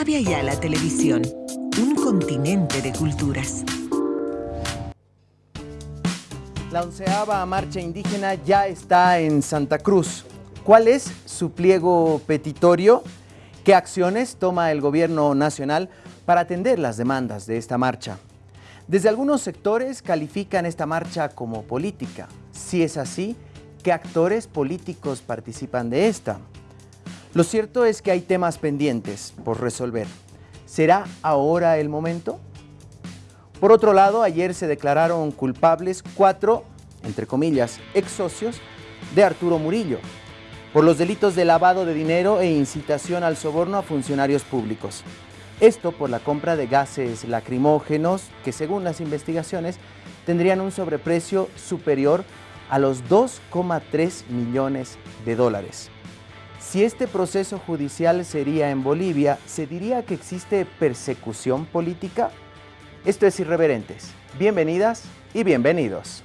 Avia Yala Televisión, un continente de culturas. La onceava marcha indígena ya está en Santa Cruz. ¿Cuál es su pliego petitorio? ¿Qué acciones toma el gobierno nacional para atender las demandas de esta marcha? Desde algunos sectores califican esta marcha como política. Si es así, ¿qué actores políticos participan de esta? Lo cierto es que hay temas pendientes por resolver. ¿Será ahora el momento? Por otro lado, ayer se declararon culpables cuatro, entre comillas, ex socios de Arturo Murillo, por los delitos de lavado de dinero e incitación al soborno a funcionarios públicos. Esto por la compra de gases lacrimógenos que según las investigaciones tendrían un sobreprecio superior a los 2,3 millones de dólares. Si este proceso judicial sería en Bolivia, ¿se diría que existe persecución política? Esto es Irreverentes. Bienvenidas y bienvenidos.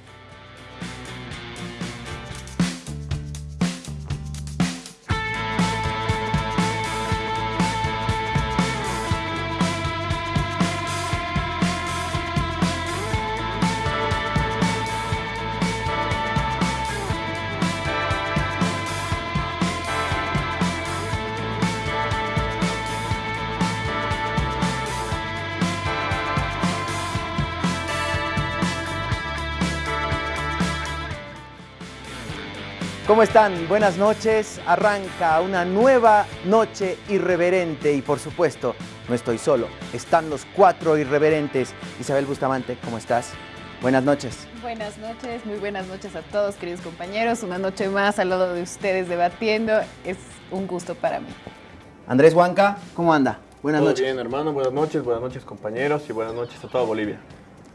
¿Cómo están? Buenas noches. Arranca una nueva noche irreverente y por supuesto no estoy solo. Están los cuatro irreverentes. Isabel Bustamante, ¿cómo estás? Buenas noches. Buenas noches, muy buenas noches a todos queridos compañeros. Una noche más al lado de ustedes debatiendo. Es un gusto para mí. Andrés Huanca, ¿cómo anda? Buenas Todo noches. bien, hermano. Buenas noches, buenas noches, compañeros, y buenas noches a toda Bolivia.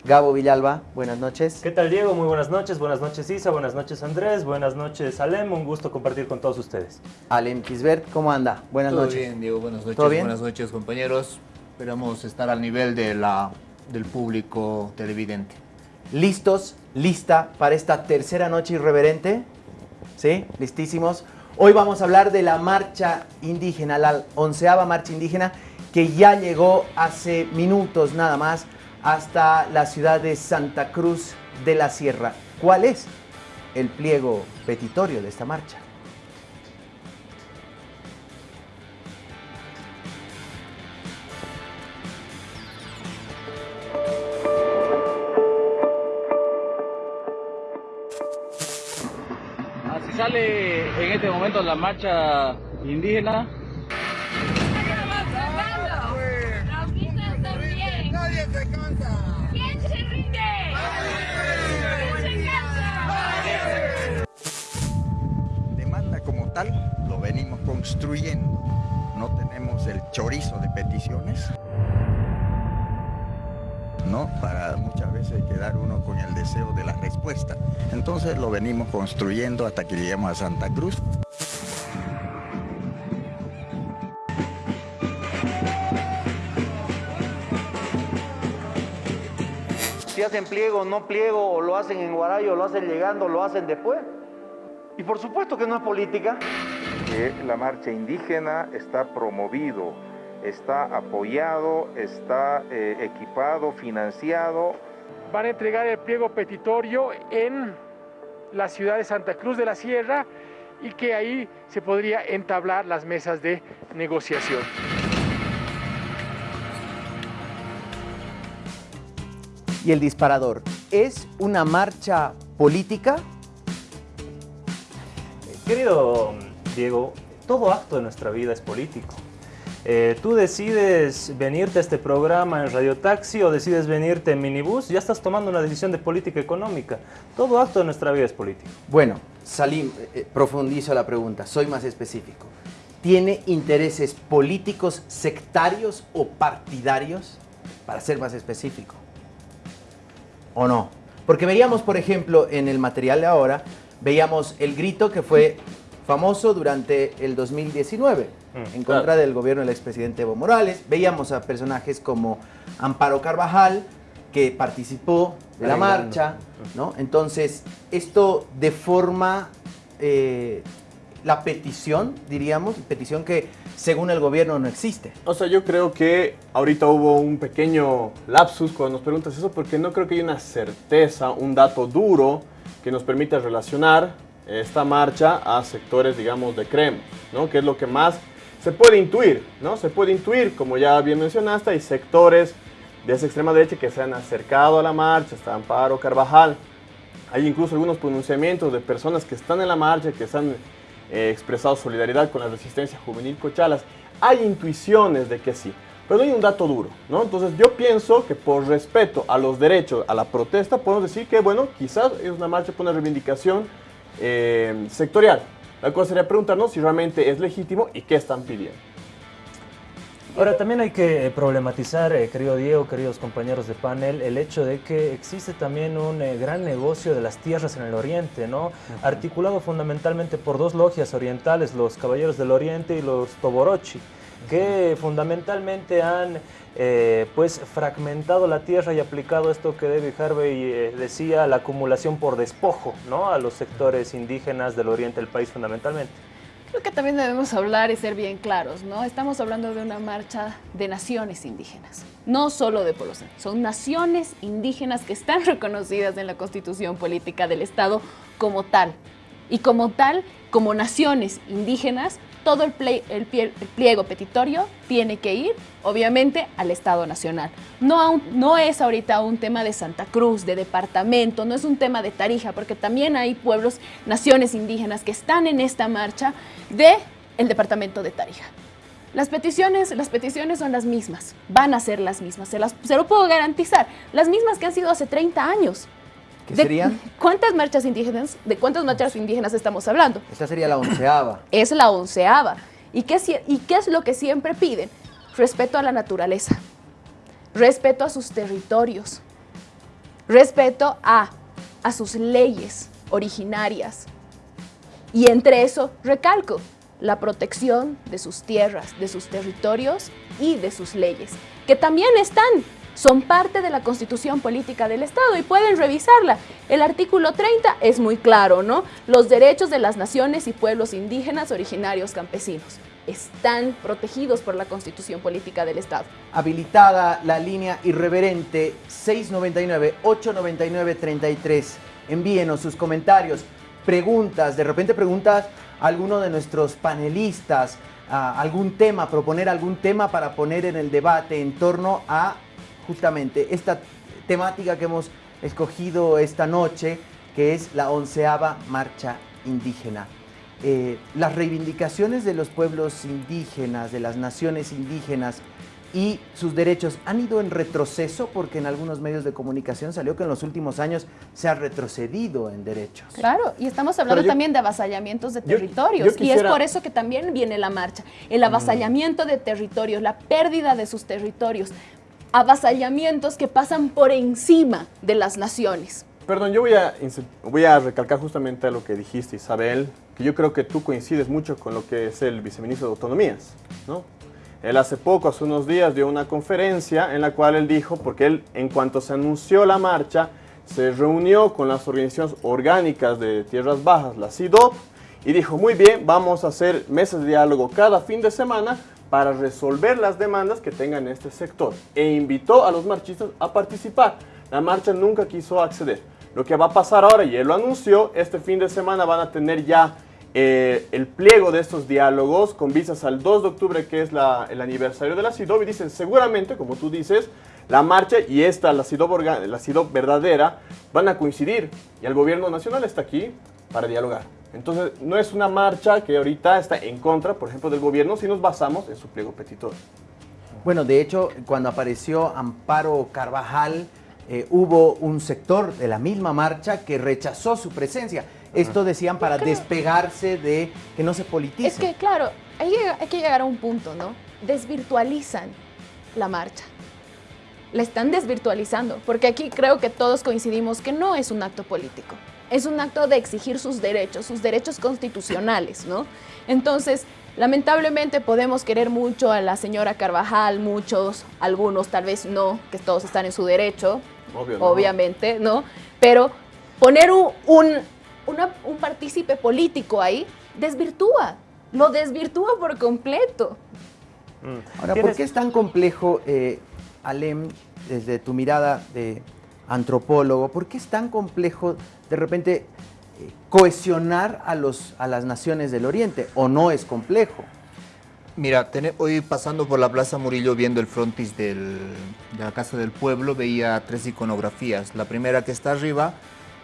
Gabo Villalba, buenas noches. ¿Qué tal Diego? Muy buenas noches, buenas noches Isa, buenas noches Andrés, buenas noches Alem, un gusto compartir con todos ustedes. Alem Kisbert, ¿cómo anda? Buenas Todo noches. bien, Diego. Buenas noches. ¿Todo bien? Buenas noches, compañeros. Esperamos estar al nivel de la, del público televidente. ¿Listos? ¿Lista para esta tercera noche irreverente? ¿Sí? ¿Listísimos? Hoy vamos a hablar de la marcha indígena, la onceava marcha indígena que ya llegó hace minutos nada más hasta la ciudad de Santa Cruz de la Sierra. ¿Cuál es el pliego petitorio de esta marcha? Así sale en este momento la marcha indígena. Lo venimos construyendo. No tenemos el chorizo de peticiones. ¿no? Para muchas veces quedar uno con el deseo de la respuesta. Entonces lo venimos construyendo hasta que lleguemos a Santa Cruz. Si hacen pliego, no pliego, o lo hacen en Guarayo, lo hacen llegando, lo hacen después. Y por supuesto que no es política. que la marcha indígena está promovido, está apoyado, está eh, equipado, financiado. Van a entregar el pliego petitorio en la ciudad de Santa Cruz de la Sierra y que ahí se podría entablar las mesas de negociación. Y el disparador, ¿es una marcha política? Querido Diego, todo acto de nuestra vida es político. Eh, tú decides venirte a este programa en Radio Taxi o decides venirte en minibús, ya estás tomando una decisión de política económica. Todo acto de nuestra vida es político. Bueno, Salim, eh, profundizo la pregunta, soy más específico. ¿Tiene intereses políticos sectarios o partidarios? Para ser más específico. ¿O no? Porque veíamos, por ejemplo, en el material de ahora, veíamos el grito que fue famoso durante el 2019 Mm, en contra claro. del gobierno del expresidente Evo Morales. Veíamos a personajes como Amparo Carvajal, que participó de la Arreglando. marcha, ¿no? Entonces, esto de forma eh, la petición, diríamos, petición que según el gobierno no existe. O sea, yo creo que ahorita hubo un pequeño lapsus cuando nos preguntas eso, porque no creo que haya una certeza, un dato duro que nos permita relacionar esta marcha a sectores, digamos, de CREM, ¿no? Que es lo que más se puede intuir, ¿no? Se puede intuir, como ya bien mencionaste, hay sectores de esa extrema derecha que se han acercado a la marcha, está Amparo Carvajal, hay incluso algunos pronunciamientos de personas que están en la marcha, que han eh, expresado solidaridad con la resistencia juvenil Cochalas. Hay intuiciones de que sí, pero no hay un dato duro, ¿no? Entonces yo pienso que por respeto a los derechos, a la protesta, podemos decir que, bueno, quizás es una marcha por una reivindicación eh, sectorial. La cosa sería preguntarnos si realmente es legítimo y qué están pidiendo. Ahora, también hay que eh, problematizar, eh, querido Diego, queridos compañeros de panel, el hecho de que existe también un eh, gran negocio de las tierras en el oriente, ¿no? Articulado fundamentalmente por dos logias orientales, los Caballeros del Oriente y los Toborochi, que fundamentalmente han pues fragmentado la tierra y aplicado esto que David Harvey decía, la acumulación por despojo, ¿no? A los sectores indígenas del oriente del país fundamentalmente. Creo que también debemos hablar y ser bien claros, ¿no? Estamos hablando de una marcha de naciones indígenas, no solo de pueblos, son naciones indígenas que están reconocidas en la Constitución Política del Estado como tal. Y como tal, como naciones indígenas, todo el, pliego petitorio tiene que ir, obviamente, al Estado Nacional. No, es ahorita un tema de Santa Cruz, de departamento, no es un tema de Tarija, porque también hay pueblos, naciones indígenas que están en esta marcha del el departamento de Tarija. Las peticiones, las peticiones son las mismas, van a ser las mismas, se, las, se lo puedo garantizar, las mismas que han sido hace 30 años. ¿Qué serían? ¿Cuántas marchas indígenas, de cuántas marchas indígenas estamos hablando? Esta sería la onceava. Es la onceava. ¿Y qué, ¿Y qué es lo que siempre piden? Respeto a la naturaleza, respeto a sus territorios, respeto a, a sus leyes originarias. Y entre eso, recalco, la protección de sus tierras, de sus territorios y de sus leyes, que también están son parte de la Constitución Política del Estado y pueden revisarla. El artículo 30 es muy claro, ¿no? Los derechos de las naciones y pueblos indígenas originarios campesinos están protegidos por la Constitución Política del Estado. Habilitada la línea irreverente 699-899-33. Envíenos sus comentarios, preguntas, de repente preguntas a alguno de nuestros panelistas, algún tema, proponer algún tema para poner en el debate en torno a justamente esta temática que hemos escogido esta noche, que es la onceava marcha indígena. Eh, las reivindicaciones de los pueblos indígenas, de las naciones indígenas y sus derechos han ido en retroceso porque en algunos medios de comunicación salió que en los últimos años se ha retrocedido en derechos. Claro, y estamos hablando también de avasallamientos de territorios y es por eso que también viene la marcha, el avasallamiento de territorios, la pérdida de sus territorios, avasallamientos que pasan por encima de las naciones. Perdón, yo voy a, voy a recalcar justamente lo que dijiste, Isabel, que yo creo que tú coincides mucho con lo que es el viceministro de Autonomías, ¿no? Él hace poco, hace unos días, dio una conferencia en la cual él dijo, porque él, en cuanto se anunció la marcha, se reunió con las organizaciones orgánicas de Tierras Bajas, la CIDOP, y dijo, muy bien, vamos a hacer mesas de diálogo cada fin de semana para resolver las demandas que tengan este sector e invitó a los marchistas a participar. La marcha nunca quiso acceder. Lo que va a pasar ahora, y él lo anunció, este fin de semana van a tener ya eh, el pliego de estos diálogos con visas al 2 de octubre, que es el aniversario de la CIDOB, y dicen seguramente, como tú dices, la marcha y esta, la CIDOB, la CIDOB verdadera, van a coincidir. Y el gobierno nacional está aquí para dialogar. Entonces, no es una marcha que ahorita está en contra, por ejemplo, del gobierno, si nos basamos en su pliego petitorio. Bueno, de hecho, cuando apareció Amparo Carvajal, eh, hubo un sector de la misma marcha que rechazó su presencia. Esto decían para despegarse de que no se politice. Es que, claro, hay, hay que llegar a un punto, ¿no? Desvirtualizan la marcha. La están desvirtualizando, porque aquí creo que todos coincidimos que no es un acto político es un acto de exigir sus derechos, sus derechos constitucionales, ¿no? Entonces, lamentablemente podemos querer mucho a la señora Carvajal, muchos, algunos tal vez no, que todos están en su derecho, obviamente, ¿no? Pero poner un, un, un partícipe político ahí desvirtúa, lo desvirtúa por completo. Mm. Ahora, ¿por qué es tan complejo, eh, Alem, desde tu mirada de antropólogo, por qué es tan complejo de repente eh, cohesionar a, los, a las naciones del Oriente? ¿O no es complejo? Mira, hoy pasando por la Plaza Murillo viendo el frontis de la Casa del Pueblo veía tres iconografías. La primera que está arriba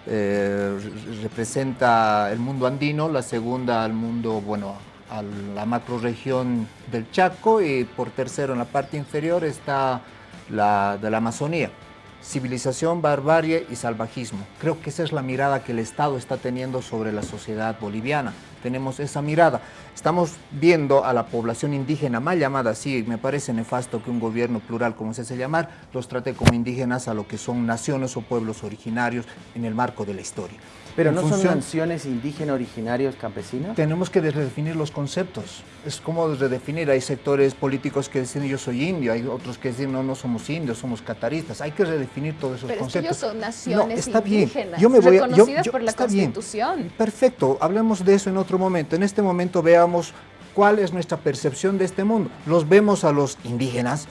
eh, representa el mundo andino, la segunda al mundo, bueno, la macroregión del Chaco y por tercero en la parte inferior está la de la Amazonía. Civilización, barbarie y salvajismo. Creo que esa es la mirada que el Estado está teniendo sobre la sociedad boliviana. Tenemos esa mirada. Estamos viendo a la población indígena mal llamada así. Me parece nefasto que un gobierno plural, como se hace llamar, los trate como indígenas a lo que son naciones o pueblos originarios en el marco de la historia. ¿Pero no son naciones indígenas originarios campesinos? Tenemos que redefinir los conceptos. Es como redefinir. Hay sectores políticos que dicen yo soy indio, hay otros que dicen no, no somos indios, somos cataristas. Hay que redefinir todos esos Pero conceptos. Es que ellos son naciones está indígenas, bien. Yo me voy reconocidas por la Constitución. Perfecto, hablemos de eso en otro momento. En este momento veamos cuál es nuestra percepción de este mundo. Los vemos a los indígenas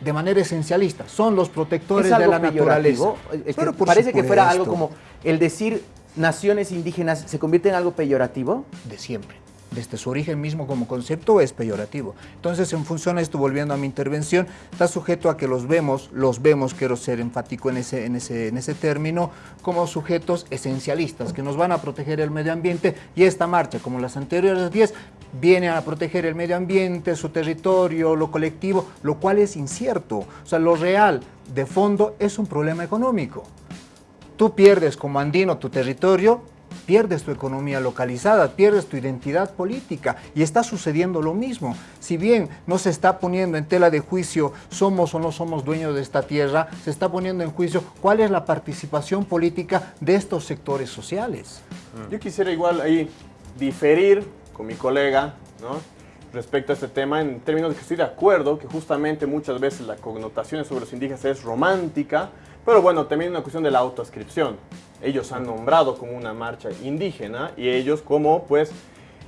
de manera esencialista, son los protectores de la naturaleza. Pero parece que fuera algo como el decir naciones indígenas se convierte en algo peyorativo? De siempre. Desde su origen mismo como concepto es peyorativo. Entonces, en función a esto, volviendo a mi intervención, está sujeto a que los vemos, los vemos, quiero ser enfático en ese, en ese, en ese término, como sujetos esencialistas que nos van a proteger el medio ambiente y esta marcha, como las anteriores 10, viene a proteger el medio ambiente, su territorio, lo colectivo, lo cual es incierto. O sea, lo real de fondo es un problema económico tú pierdes como andino tu territorio, pierdes tu economía localizada, pierdes tu identidad política y está sucediendo lo mismo. Si bien no se está poniendo en tela de juicio somos o no somos dueños de esta tierra, se está poniendo en juicio cuál es la participación política de estos sectores sociales. Yo quisiera igual ahí diferir con mi colega, ¿no? respecto a este tema en términos de que estoy de acuerdo que justamente muchas veces la connotación sobre los indígenas es romántica, pero bueno, también una cuestión de la autoascripción. Ellos han nombrado como una marcha indígena y ellos como pues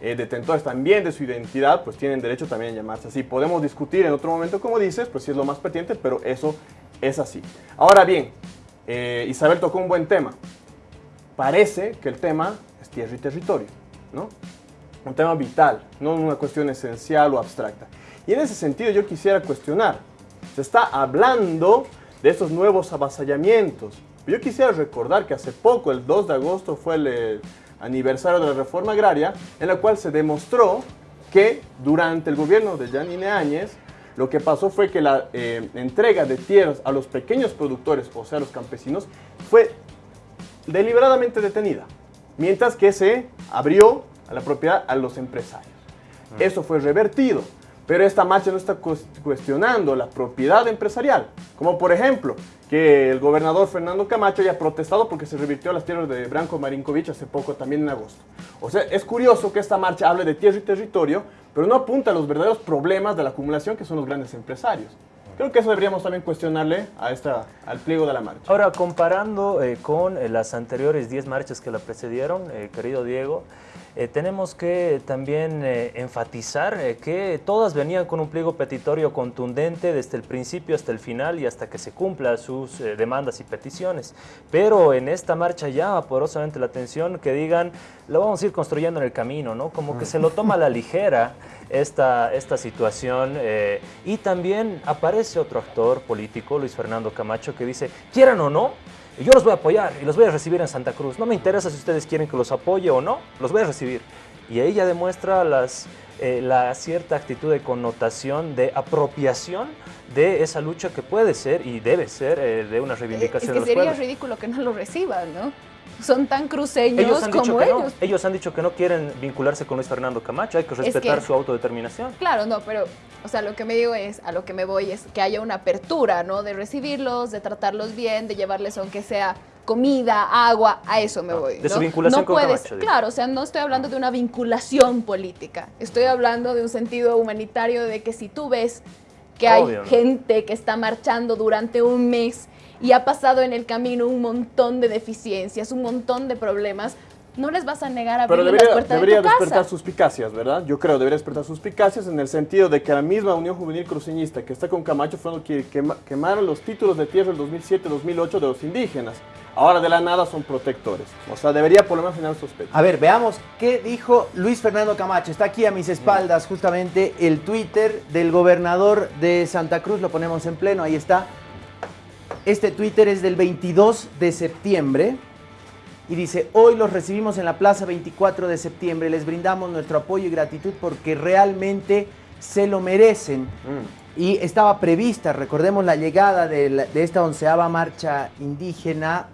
eh, detentores también de su identidad, pues tienen derecho también a llamarse así. Podemos discutir en otro momento, como dices, pues si es lo más pertinente, pero eso es así. Ahora bien, eh, Isabel tocó un buen tema. Parece que el tema es tierra y territorio, ¿no? Un tema vital, no una cuestión esencial o abstracta. Y en ese sentido yo quisiera cuestionar, se está hablando de estos nuevos avasallamientos. Yo quisiera recordar que hace poco, el 2 de agosto, fue el eh, aniversario de la reforma agraria, en la cual se demostró que durante el gobierno de Janine Áñez, lo que pasó fue que la eh, entrega de tierras a los pequeños productores, o sea, a los campesinos, fue deliberadamente detenida, mientras que se abrió a la propiedad a los empresarios. Eso fue revertido. Pero esta marcha no está cuestionando la propiedad empresarial, como por ejemplo que el gobernador Fernando Camacho haya protestado porque se revirtió las tierras de Branco Marinkovic hace poco, también en agosto. O sea, es curioso que esta marcha hable de tierra y territorio, pero no apunta a los verdaderos problemas de la acumulación que son los grandes empresarios. Creo que eso deberíamos también cuestionarle a esta, al pliego de la marcha. Ahora, comparando eh, con eh, las anteriores 10 marchas que la precedieron, eh, querido Diego, eh, tenemos que también eh, enfatizar eh, que todas venían con un pliego petitorio contundente desde el principio hasta el final y hasta que se cumpla sus demandas y peticiones. Pero en esta marcha llama poderosamente la atención que digan, lo vamos a ir construyendo en el camino, ¿no? Como que se lo toma a la ligera esta, esta situación y también aparece otro actor político, Luis Fernando Camacho, que dice, quieran o no, y yo los voy a apoyar y los voy a recibir en Santa Cruz. No me interesa si ustedes quieren que los apoye o no, los voy a recibir. Y ahí ya demuestra las, eh, la cierta actitud de connotación, de apropiación de esa lucha que puede ser y debe ser eh, de una reivindicación es que sería ridículo que no lo reciban, ¿no? Son tan cruceños como ellos. Ellos han dicho que no quieren vincularse con Luis Fernando Camacho, hay que respetar su autodeterminación. Claro, no, pero, o sea, lo que me digo es, a lo que me voy es que haya una apertura, ¿no? De recibirlos, de tratarlos bien, de llevarles aunque sea comida, agua, a eso me voy. De su vinculación con Camacho. Claro, o sea, no estoy hablando de una vinculación política, estoy hablando de un sentido humanitario de que si tú ves que hay gente que está marchando durante un mes y ha pasado en el camino un montón de deficiencias, un montón de problemas, no les vas a negar a Pero abrir debería, puertas debería de tu despertar casa. suspicacias, ¿verdad? Yo creo, debería despertar suspicacias en el sentido de que la misma Unión Juvenil Cruceñista que está con Camacho fueron quema- quemaron los títulos de tierra del 2007-2008 de los indígenas. Ahora de la nada son protectores. O sea, debería por lo menos generar sospecha. A ver, veamos qué dijo Luis Fernando Camacho. Está aquí a mis espaldas justamente el Twitter del gobernador de Santa Cruz. Lo ponemos en pleno, ahí está. Este Twitter es del 22 de septiembre y dice, hoy los recibimos en la plaza 24 de septiembre. Les brindamos nuestro apoyo y gratitud porque realmente se lo merecen. Y estaba prevista, recordemos, la llegada de, la- de esta onceava marcha indígena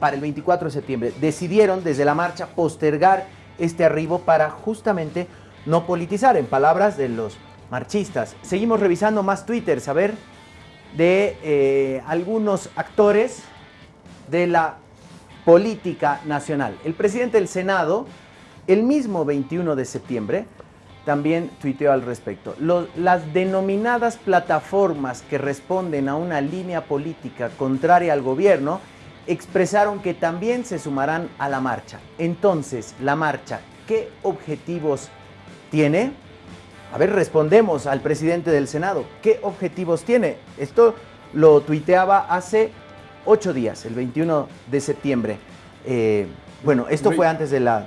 para el 24 de septiembre. Decidieron desde la marcha postergar este arribo para justamente no politizar, en palabras de los marchistas. Seguimos revisando más twitters, a ver, de eh, algunos actores de la política nacional. El presidente del Senado, el mismo 21 de septiembre, también tuiteó al respecto. Las denominadas plataformas que responden a una línea política contraria al gobierno expresaron que también se sumarán a la marcha. Entonces, la marcha, ¿qué objetivos tiene? A ver, respondemos al presidente del Senado. ¿Qué objetivos tiene? Esto lo tuiteaba hace ocho días, el 21 de septiembre. Eh, bueno, esto Re- fue antes de la...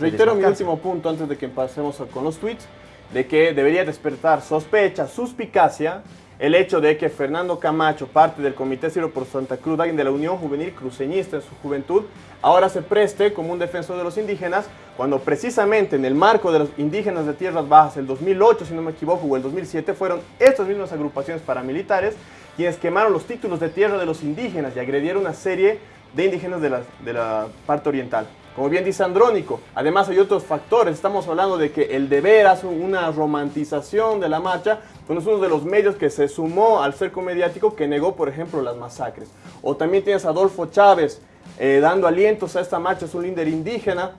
Reitero mi último punto antes de que pasemos con los tweets, de que debería despertar sospecha, suspicacia, el hecho de que Fernando Camacho, parte del Comité Ciro por Santa Cruz, alguien de la Unión Juvenil Cruceñista en su juventud, ahora se preste como un defensor de los indígenas, cuando precisamente en el marco de los indígenas de Tierras Bajas, el 2008, si no me equivoco, o el 2007, fueron estas mismas agrupaciones paramilitares quienes quemaron los títulos de tierra de los indígenas y agredieron una serie de indígenas de la, de la parte oriental. Como bien dice Andrónico, además hay otros factores. Estamos hablando de que el deber hace una romantización de la marcha, pues es uno de los medios que se sumó al cerco mediático que negó, por ejemplo, las masacres. O también tienes a Adolfo Chávez eh, dando alientos a esta marcha, es un líder indígena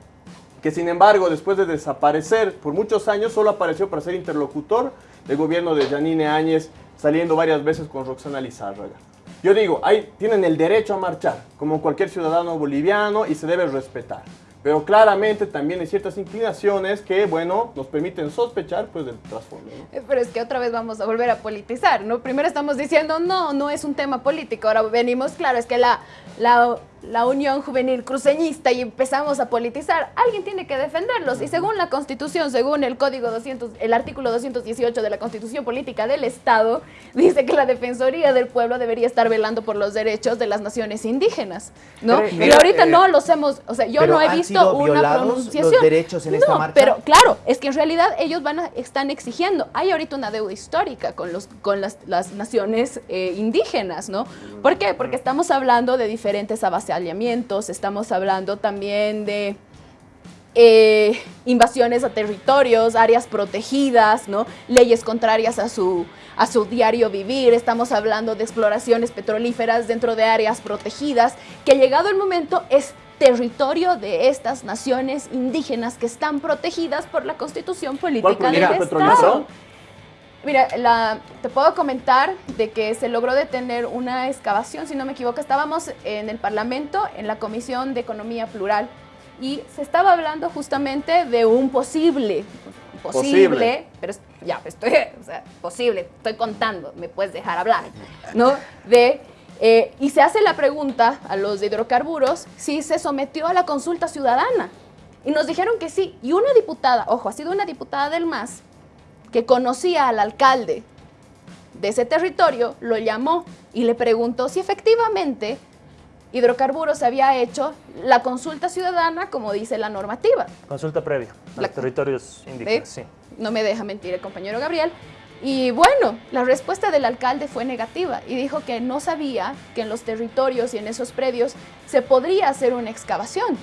que sin embargo después de desaparecer por muchos años solo apareció para ser interlocutor del gobierno de Janine Áñez, saliendo varias veces con Roxana Lizárraga. Yo digo, ahí tienen el derecho a marchar, como cualquier ciudadano boliviano, y se debe respetar. Pero claramente también hay ciertas inclinaciones que, bueno, nos permiten sospechar pues, del trasfondo. Eh, Pero es que otra vez vamos a volver a politizar, ¿no? Primero estamos diciendo, no, no es un tema político. Ahora venimos, claro, es que la, la, la Unión Juvenil Cruceñista y empezamos a politizar. Alguien tiene que defenderlos. Y según la Constitución, según el Código 200, el artículo 218 de la Constitución Política del Estado, dice que la Defensoría del Pueblo debería estar velando por los derechos de las naciones indígenas, ¿no? Pero, y ahorita eh, no los hemos, o sea, yo no he ¿han visto una violados los pronunciación. derechos en esta No, marcha? pero claro, es que en realidad ellos van a, están exigiendo. Hay ahorita una deuda histórica con, los, con las, las naciones eh, indígenas, ¿no? ¿Por qué? Porque estamos hablando de diferentes estamos hablando también de eh, invasiones a territorios, áreas protegidas, ¿no? Leyes contrarias a su, a su diario vivir. Estamos hablando de exploraciones petrolíferas dentro de áreas protegidas, que llegado el momento es territorio de estas naciones indígenas que están protegidas por la Constitución Política del Estado. Mira, la- te puedo comentar de que se logró detener una excavación, si no me equivoco, estábamos en el Parlamento, en la Comisión de Economía Plural, y se estaba hablando justamente de un posible, posible, Posible. pero ya, estoy, o sea, posible, estoy contando, me puedes dejar hablar, ¿no? De, eh, y se hace la pregunta a los de hidrocarburos si se sometió a la consulta ciudadana. Y nos dijeron que sí. Y una diputada, ojo, ha sido una diputada del MAS, que conocía al alcalde de ese territorio, lo llamó y le preguntó si efectivamente Hidrocarburos había hecho la consulta ciudadana como dice la normativa. Consulta previa a La- los territorios indígenas, sí. No me deja mentir el compañero Gabriel. Y bueno, la respuesta del alcalde fue negativa y dijo que no sabía que en los territorios y en esos predios se podría hacer una excavación.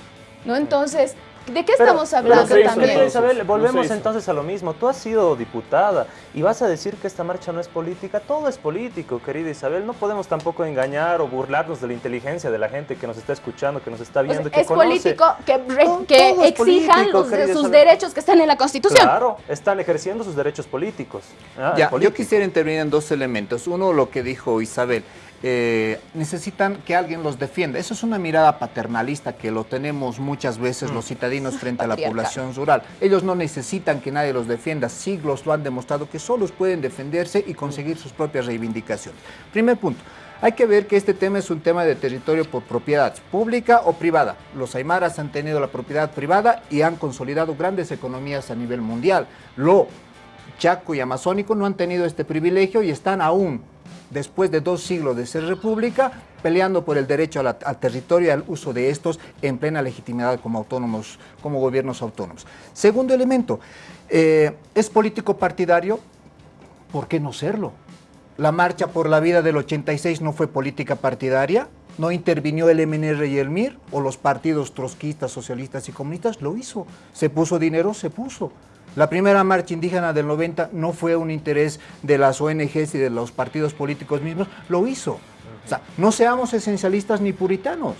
¿no? Entonces, ¿de qué Pero- estamos pero hablando también? Isabel, volvemos entonces a lo mismo. Tú has sido diputada y vas a decir que esta marcha no es política. Todo es político, querida Isabel. No podemos tampoco engañar o burlarnos de la inteligencia de la gente que nos está escuchando, que nos está O sea, viendo, que es conoce. político que, re- que es exijan político, los- querida sus Isabel. derechos que están en la Constitución. Claro, están ejerciendo sus derechos políticos. Ah, Ya, yo quisiera intervenir en dos elementos. Uno, lo que dijo Isabel. Eh, necesitan que alguien los defienda. Eso es una mirada paternalista que lo tenemos muchas veces los citadinos frente a la población rural. Ellos no necesitan que nadie los defienda, siglos lo han demostrado que solos pueden defenderse y conseguir sus propias reivindicaciones. Primer punto. Hay que ver que este tema es un tema de territorio por propiedad, pública o privada. Los aymaras han tenido la propiedad privada y han consolidado grandes economías a nivel mundial. Lo Chaco y Amazónico no han tenido este privilegio y están aún después de dos siglos de ser república, peleando por el derecho al, territorio y al uso de estos en plena legitimidad como autónomos, como gobiernos autónomos. Segundo elemento, eh, ¿es político partidario? ¿Por qué no serlo? La marcha por la vida del 86 no fue política partidaria, no intervinió el MNR y el MIR o los partidos trotskistas, socialistas y comunistas, lo hizo. Se puso dinero, se puso. La primera marcha indígena del 90 no fue un interés de las ONGs y de los partidos políticos mismos, lo hizo. O sea, no seamos esencialistas ni puritanos.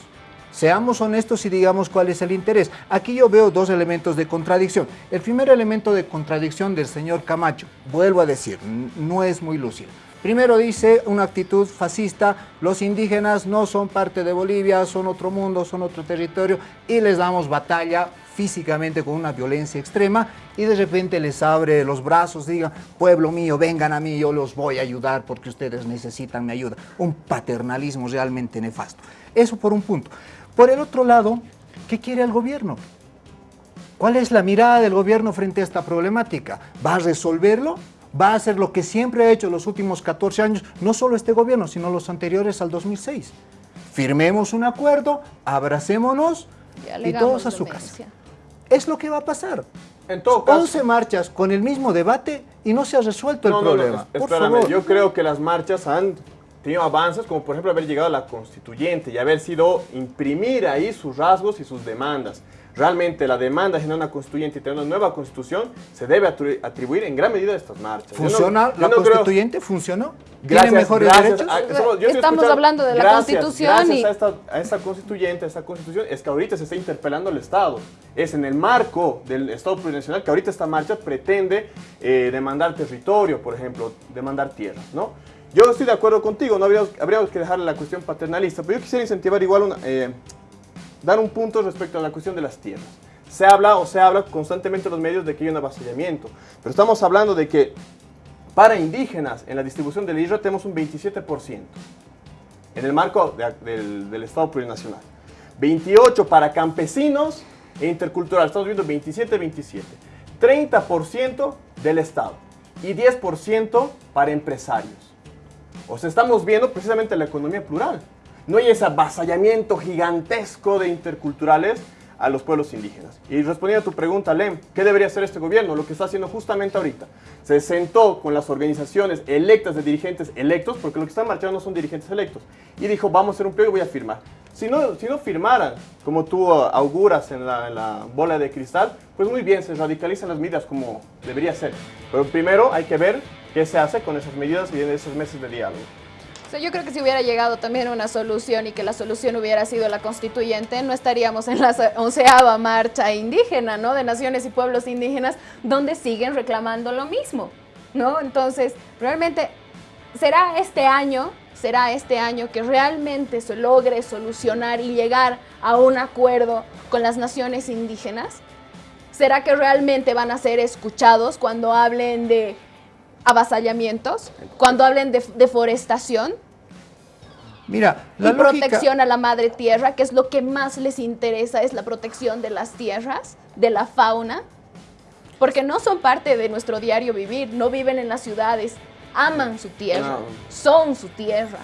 Seamos honestos y digamos cuál es el interés. Aquí yo veo dos elementos de contradicción. El primer elemento de contradicción del señor Camacho, vuelvo a decir, no es muy lúcido. Primero dice una actitud fascista, los indígenas no son parte de Bolivia, son otro mundo, son otro territorio y les damos batalla físicamente con una violencia extrema y de repente les abre los brazos, digan, pueblo mío, vengan a mí, yo los voy a ayudar porque ustedes necesitan mi ayuda. Un paternalismo realmente nefasto. Eso por un punto. Por el otro lado, ¿qué quiere el gobierno? ¿Cuál es la mirada del gobierno frente a esta problemática? ¿Va a resolverlo? ¿Va a hacer lo que siempre ha hecho los últimos 14 años, no solo este gobierno, sino los anteriores al 2006? Firmemos un acuerdo, abracémonos y todos a su casa es lo que va a pasar. En todo caso, 11 marchas con el mismo debate y no se ha resuelto el problema. No, espérame, yo creo que las marchas han tenido avances, como por ejemplo haber llegado a la constituyente y haber sido imprimir ahí sus rasgos y sus demandas realmente la demanda de generar una constituyente y tener una nueva constitución se debe atribuir en gran medida a estas marchas. ¿Funciona la constituyente? ¿Funcionó? ¿Tiene mejores derechos? Estamos hablando de la constitución gracias y... a, esta, a esta constituyente, a esta constitución, es que ahorita se está interpelando al Estado. Es en el marco del Estado plurinacional que ahorita esta marcha pretende eh, demandar territorio, por ejemplo, demandar tierras, ¿no? Yo estoy de acuerdo contigo, no habríamos, habríamos que dejarle la cuestión paternalista, pero yo quisiera incentivar igual una, eh, dar un punto respecto a la cuestión de las tierras. Se habla o se habla constantemente en los medios de que hay un avasallamiento, pero estamos hablando de que para indígenas en la distribución del IRA tenemos un 27% en el marco del, del, Estado plurinacional. 28 para campesinos e intercultural, estamos viendo 27-27. 30% del Estado y 10% para empresarios. O sea, estamos viendo precisamente la economía plural no hay ese avasallamiento gigantesco de interculturales a los pueblos indígenas. Y respondiendo a tu pregunta, Lem, ¿qué debería hacer este gobierno? Lo que está haciendo justamente ahorita. Se sentó con las organizaciones electas de dirigentes electos, porque lo que están marchando no son dirigentes electos, y dijo, vamos a hacer un pliego y voy a firmar. Si no, si no firmaran, como tú auguras en la, en la bola de cristal, pues muy bien, se radicalizan las medidas como debería ser. Pero primero hay que ver qué se hace con esas medidas y en esos meses de diálogo yo creo que si hubiera llegado también una solución y que la solución hubiera sido la constituyente, no estaríamos en la onceava marcha indígena, ¿no? De naciones y pueblos indígenas, donde siguen reclamando lo mismo, ¿no? Entonces, realmente, será este año, será este año que realmente se logre solucionar y llegar a un acuerdo con las naciones indígenas. ¿Será que realmente van a ser escuchados cuando hablen de avasallamientos, cuando hablen de deforestación, Mira, la y protección a la madre tierra, que es lo que más les interesa, es la protección de las tierras, de la fauna, porque no son parte de nuestro diario vivir, no viven en las ciudades, aman su tierra, son su tierra.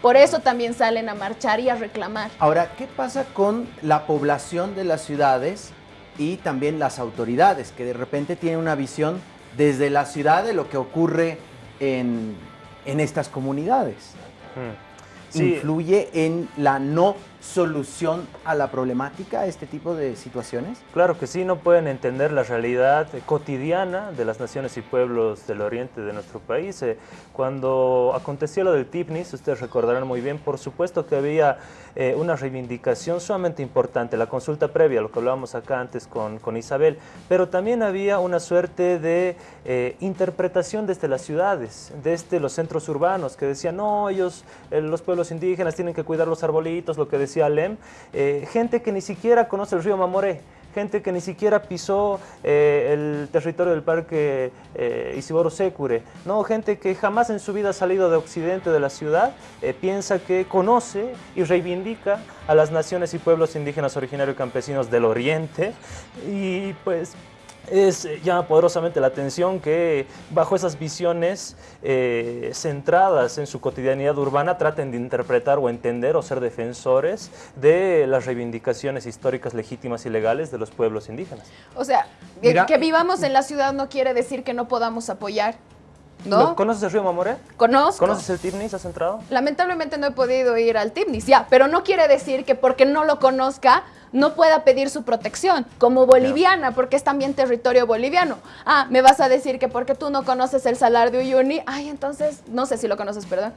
Por eso también salen a marchar y a reclamar. Ahora, ¿qué pasa con la población de las ciudades y también las autoridades, que de repente tienen una visión desde la ciudad de lo que ocurre en, estas comunidades. Hmm. Influye en la no solución a la problemática, a este tipo de situaciones? Claro que sí, no pueden entender la realidad cotidiana de las naciones y pueblos del oriente de nuestro país. Eh, cuando aconteció lo del TIPNIS, ustedes recordarán muy bien, por supuesto que había eh, una reivindicación sumamente importante, la consulta previa, lo que hablábamos acá antes con, con Isabel, pero también había una suerte de eh, interpretación desde las ciudades, desde los centros urbanos, que decían, no, ellos, los pueblos indígenas tienen que cuidar los arbolitos, lo que decía Alem, gente que ni siquiera conoce el río Mamoré, gente que ni siquiera pisó eh, el territorio del parque eh, Isiboro Secure, ¿no? gente que jamás en su vida ha salido de occidente de la ciudad, eh, piensa que conoce y reivindica a las naciones y pueblos indígenas originarios campesinos del oriente y pues es, eh, llama poderosamente la atención que bajo esas visiones eh, centradas en su cotidianidad urbana traten de interpretar o entender o ser defensores de las reivindicaciones históricas legítimas y legales de los pueblos indígenas. O sea, que vivamos en la ciudad no quiere decir que no podamos apoyar ¿No? ¿Conoces el río Mamoré? Conozco. ¿Conoces el Tibnis? ¿Has entrado? Lamentablemente no he podido ir al Tibnis, ya, pero no quiere decir que porque no lo conozca no pueda pedir su protección como boliviana, porque es también territorio boliviano. Ah, me vas a decir que porque tú no conoces el Salar de Uyuni, ay, entonces, no sé si lo conoces, perdón.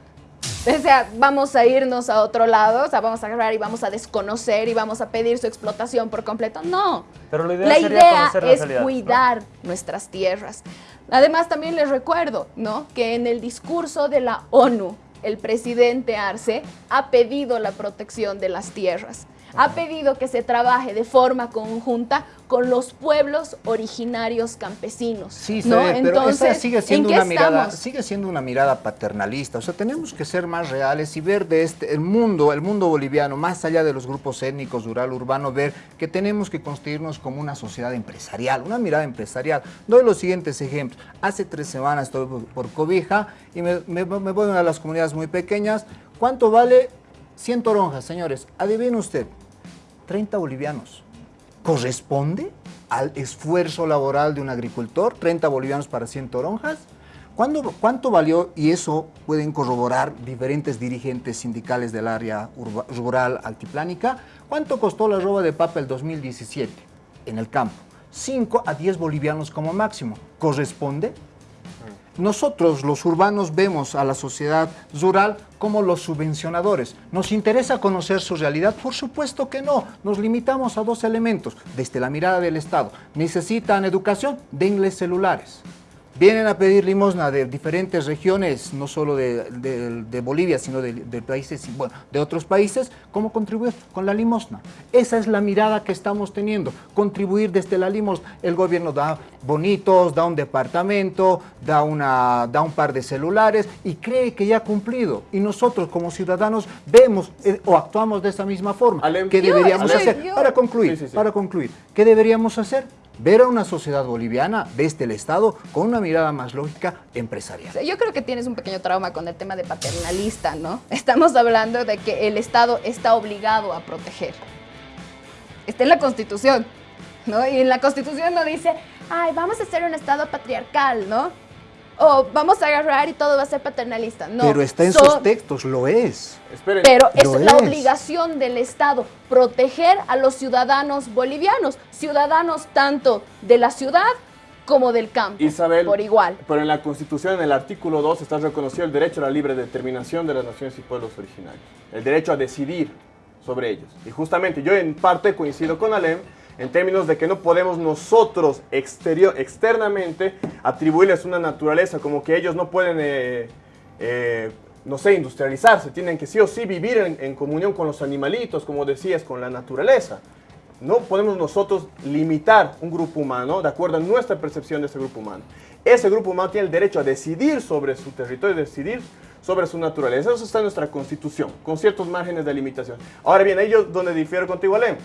O sea, vamos a irnos a otro lado, o sea, vamos a agarrar y vamos a desconocer y vamos a pedir su explotación por completo. No. Pero la idea, la idea es cuidar nuestras tierras. Además, también les recuerdo, ¿no? Que en el discurso de la ONU, el presidente Arce ha pedido la protección de las tierras ha pedido que se trabaje de forma conjunta con los pueblos originarios campesinos. Sí, ¿no? Entonces, sigue siendo una mirada, sigue siendo una mirada paternalista. O sea, tenemos que ser más reales y ver de este el mundo, el mundo boliviano, más allá de los grupos étnicos, rural, urbano, ver que tenemos que construirnos como una sociedad empresarial, una mirada empresarial. Doy los siguientes ejemplos. Hace tres semanas estoy por Cobija y me, me, me voy a una de las comunidades muy pequeñas. ¿Cuánto vale 100 toronjas, señores? Adivine usted. 30 bolivianos. ¿Corresponde al esfuerzo laboral de un agricultor? 30 bolivianos para 100 toronjas. ¿Cuánto valió? Y eso pueden corroborar diferentes dirigentes sindicales del área rural altiplánica. ¿Cuánto costó la roba de papa el 2017 en el campo? 5 a 10 bolivianos como máximo. ¿Corresponde? Nosotros, los urbanos, vemos a la sociedad rural como los subvencionadores. ¿Nos interesa conocer su realidad? Por supuesto que no. Nos limitamos a dos elementos. Desde la mirada del Estado. ¿Necesitan educación? Denles celulares vienen a pedir limosna de diferentes regiones, no solo de, Bolivia, sino de, países, bueno, de otros países, ¿cómo contribuir? Con la limosna. Esa es la mirada que estamos teniendo, contribuir desde la limosna. El gobierno da bonitos, da un departamento, da, una, da un par de celulares y cree que ya ha cumplido. Y nosotros como ciudadanos vemos eh, o actuamos de esa misma forma. ¿Qué deberíamos hacer? Para concluir, para concluir, ¿qué deberíamos hacer? Ver a una sociedad boliviana desde el Estado con una mirada más lógica empresarial. Yo creo que tienes un pequeño trauma con el tema de paternalista, ¿no? Estamos hablando de que el Estado está obligado a proteger. Está en la Constitución, ¿no? Y en la Constitución no dice, ay, vamos a ser un Estado patriarcal, ¿no? O vamos a agarrar y todo va a ser paternalista. No. Pero está en sus textos, lo es. Pero es la obligación del Estado proteger a los ciudadanos bolivianos, ciudadanos tanto de la ciudad como del campo, Isabel, por igual. Pero en la Constitución, en el artículo 2, está reconocido el derecho a la libre determinación de las naciones y pueblos originarios. El derecho a decidir sobre ellos. Y justamente yo en parte coincido con Alem en términos de que no podemos nosotros exterior, externamente atribuirles una naturaleza, como que ellos no pueden, eh, eh, no sé, industrializarse, tienen que sí o sí vivir en, en, comunión con los animalitos, como decías, con la naturaleza. No podemos nosotros limitar un grupo humano de acuerdo a nuestra percepción de ese grupo humano. Ese grupo humano tiene el derecho a decidir sobre su territorio, decidir sobre su naturaleza. Eso está en nuestra constitución, con ciertos márgenes de limitación. Ahora bien, ellos donde difiero contigo, Alem,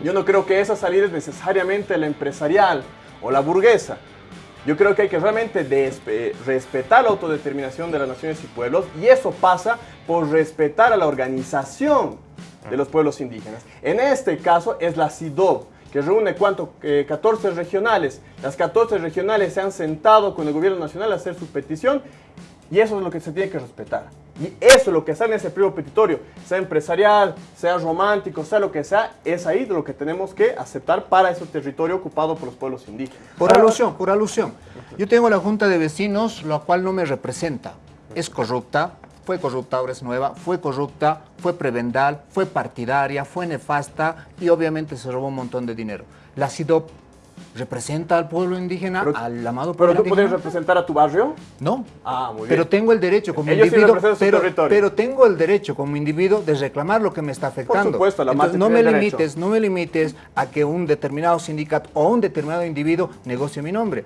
yo no creo que esa salida es necesariamente la empresarial o la burguesa. Yo creo que hay que realmente respetar la autodeterminación de las naciones y pueblos y eso pasa por respetar a la organización de los pueblos indígenas. En este caso es la CIDOB, que reúne ¿cuánto? 14 regionales. Las 14 regionales se han sentado con el gobierno nacional a hacer su petición y eso es lo que se tiene que respetar. Y eso es lo que sale en ese pliego petitorio, sea empresarial, sea romántico, sea lo que sea, es ahí de lo que tenemos que aceptar para ese territorio ocupado por los pueblos indígenas. Por alusión, por alusión. Yo tengo la Junta de Vecinos, la cual no me representa. Es corrupta, fue corrupta, ahora es nueva, fue corrupta, fue prebendal, fue partidaria, fue nefasta y obviamente se robó un montón de dinero. La CIDOP representa al pueblo indígena, al amado pueblo ¿Pero tú puedes representar a tu barrio? No. Ah, muy bien. Pero tengo el derecho como Ellos sí individuo, su pero, territorio. pero tengo el derecho como individuo de reclamar lo que me está afectando. supuesto, la Entonces, no me derecho. limites, no me limites a que un determinado sindicato o un determinado individuo negocie mi nombre.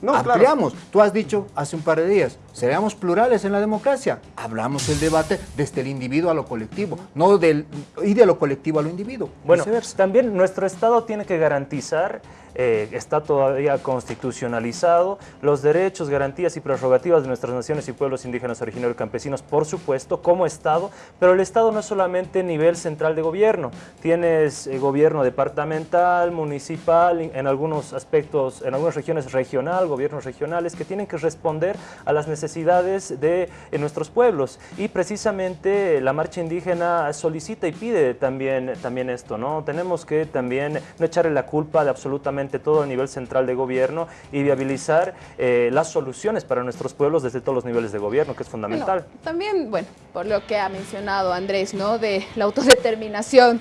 No, claro. Ampliamos. Tú has dicho hace un par de días, seamos plurales en la democracia. Hablamos el debate desde el individuo a lo colectivo, no del y de lo colectivo a lo individuo. Bueno, viceversa. también nuestro Estado tiene que garantizar, eh, está todavía constitucionalizado, los derechos, garantías y prerrogativas de nuestras naciones y pueblos indígenas originarios campesinos, por supuesto, como Estado, pero el Estado no es solamente nivel central de gobierno, tienes eh, gobierno departamental, municipal, en algunos aspectos, en algunas regiones regional, gobiernos regionales, que tienen que responder a las necesidades de eh, nuestros pueblos. Y precisamente la marcha indígena solicita y pide también, también esto, ¿no? Tenemos que también no echarle la culpa de absolutamente todo a nivel central de gobierno y viabilizar eh, las soluciones para nuestros pueblos desde todos los niveles de gobierno, que es fundamental. También, bueno, por lo que ha mencionado Andrés, ¿no? De la autodeterminación.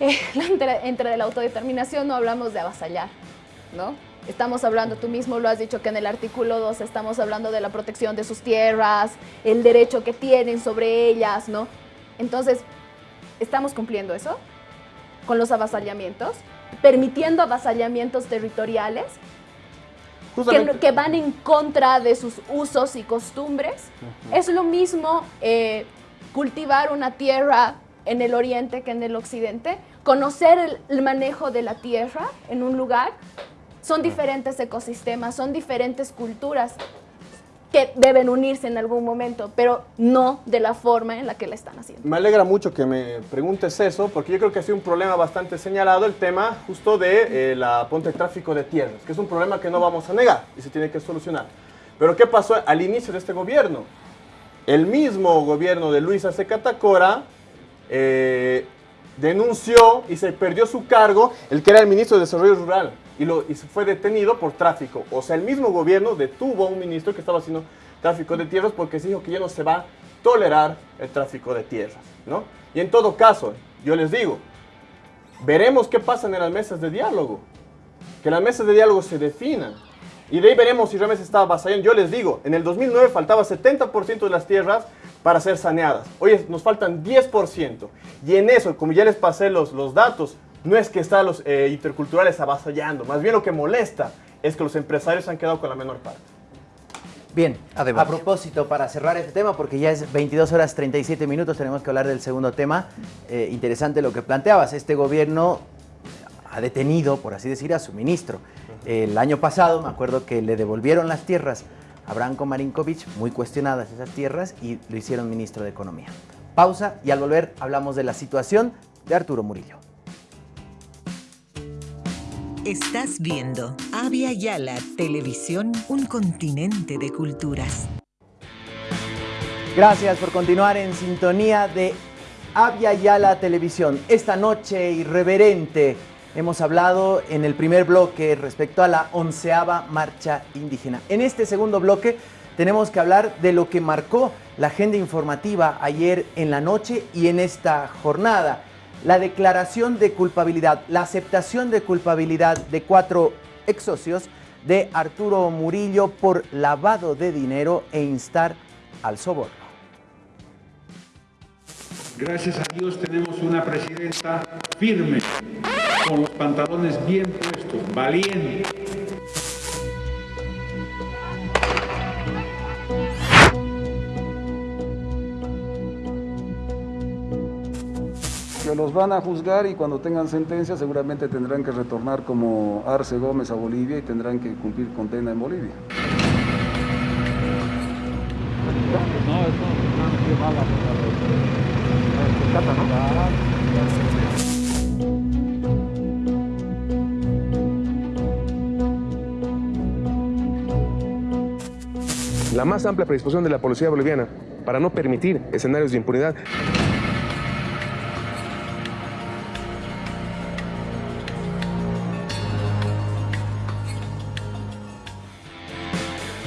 Eh, entre, entre la autodeterminación no hablamos de avasallar, ¿no? Estamos hablando, tú mismo lo has dicho, que en el artículo 2 estamos hablando de la protección de sus tierras, el derecho que tienen sobre ellas, ¿no? Entonces, ¿estamos cumpliendo eso? Con los avasallamientos, permitiendo avasallamientos territoriales que, van en contra de sus usos y costumbres. Es lo mismo eh, cultivar una tierra en el oriente que en el occidente, conocer el, el manejo de la tierra en un lugar. Son diferentes ecosistemas, son diferentes culturas que deben unirse en algún momento, pero no de la forma en la que la están haciendo. Me alegra mucho que me preguntes eso, porque yo creo que ha sido un problema bastante señalado el tema justo de eh, la ponte de tráfico de tierras, que es un problema que no vamos a negar y se tiene que solucionar. Pero ¿qué pasó al inicio de este gobierno? El mismo gobierno de Luis Arce Catacora eh, denunció y se perdió su cargo el que era el ministro de Desarrollo Rural y, lo, y fue detenido por tráfico. O sea, el mismo gobierno detuvo a un ministro que estaba haciendo tráfico de tierras porque se dijo que ya no se va a tolerar el tráfico de tierras, ¿no? Y en todo caso, yo les digo, veremos qué pasa en las mesas de diálogo, que las mesas de diálogo se definan. Y de ahí veremos si realmente se está avasallando. Yo les digo, en el 2009 faltaba 70% de las tierras para ser saneadas. Hoy nos faltan 10%. Y en eso, como ya les pasé los, los datos, no es que están los eh, interculturales avasallando. Más bien lo que molesta es que los empresarios se han quedado con la menor parte. Bien, Adelante. a propósito, para cerrar este tema, porque ya es 22 horas 37 minutos, tenemos que hablar del segundo tema. Eh, interesante lo que planteabas. Este gobierno ha detenido, por así decir, a su ministro. El año pasado, me acuerdo que le devolvieron las tierras a Branko Marinkovic, muy cuestionadas esas tierras, y lo hicieron ministro de Economía. Pausa y al volver hablamos de la situación de Arturo Murillo. Estás viendo Avia Yala Televisión, un continente de culturas. Gracias por continuar en sintonía de Avia Yala Televisión. Esta noche irreverente hemos hablado en el primer bloque respecto a la onceava marcha indígena. En este segundo bloque tenemos que hablar de lo que marcó la agenda informativa ayer en la noche y en esta jornada. La declaración de culpabilidad, la aceptación de culpabilidad de cuatro ex socios de Arturo Murillo por lavado de dinero e instar al soborno. Gracias a Dios tenemos una presidenta firme, con los pantalones bien puestos, valiente. Los van a juzgar y cuando tengan sentencia seguramente tendrán que retornar como Arce Gómez a Bolivia y tendrán que cumplir condena en Bolivia. La más amplia predisposición de la policía boliviana para no permitir escenarios de impunidad.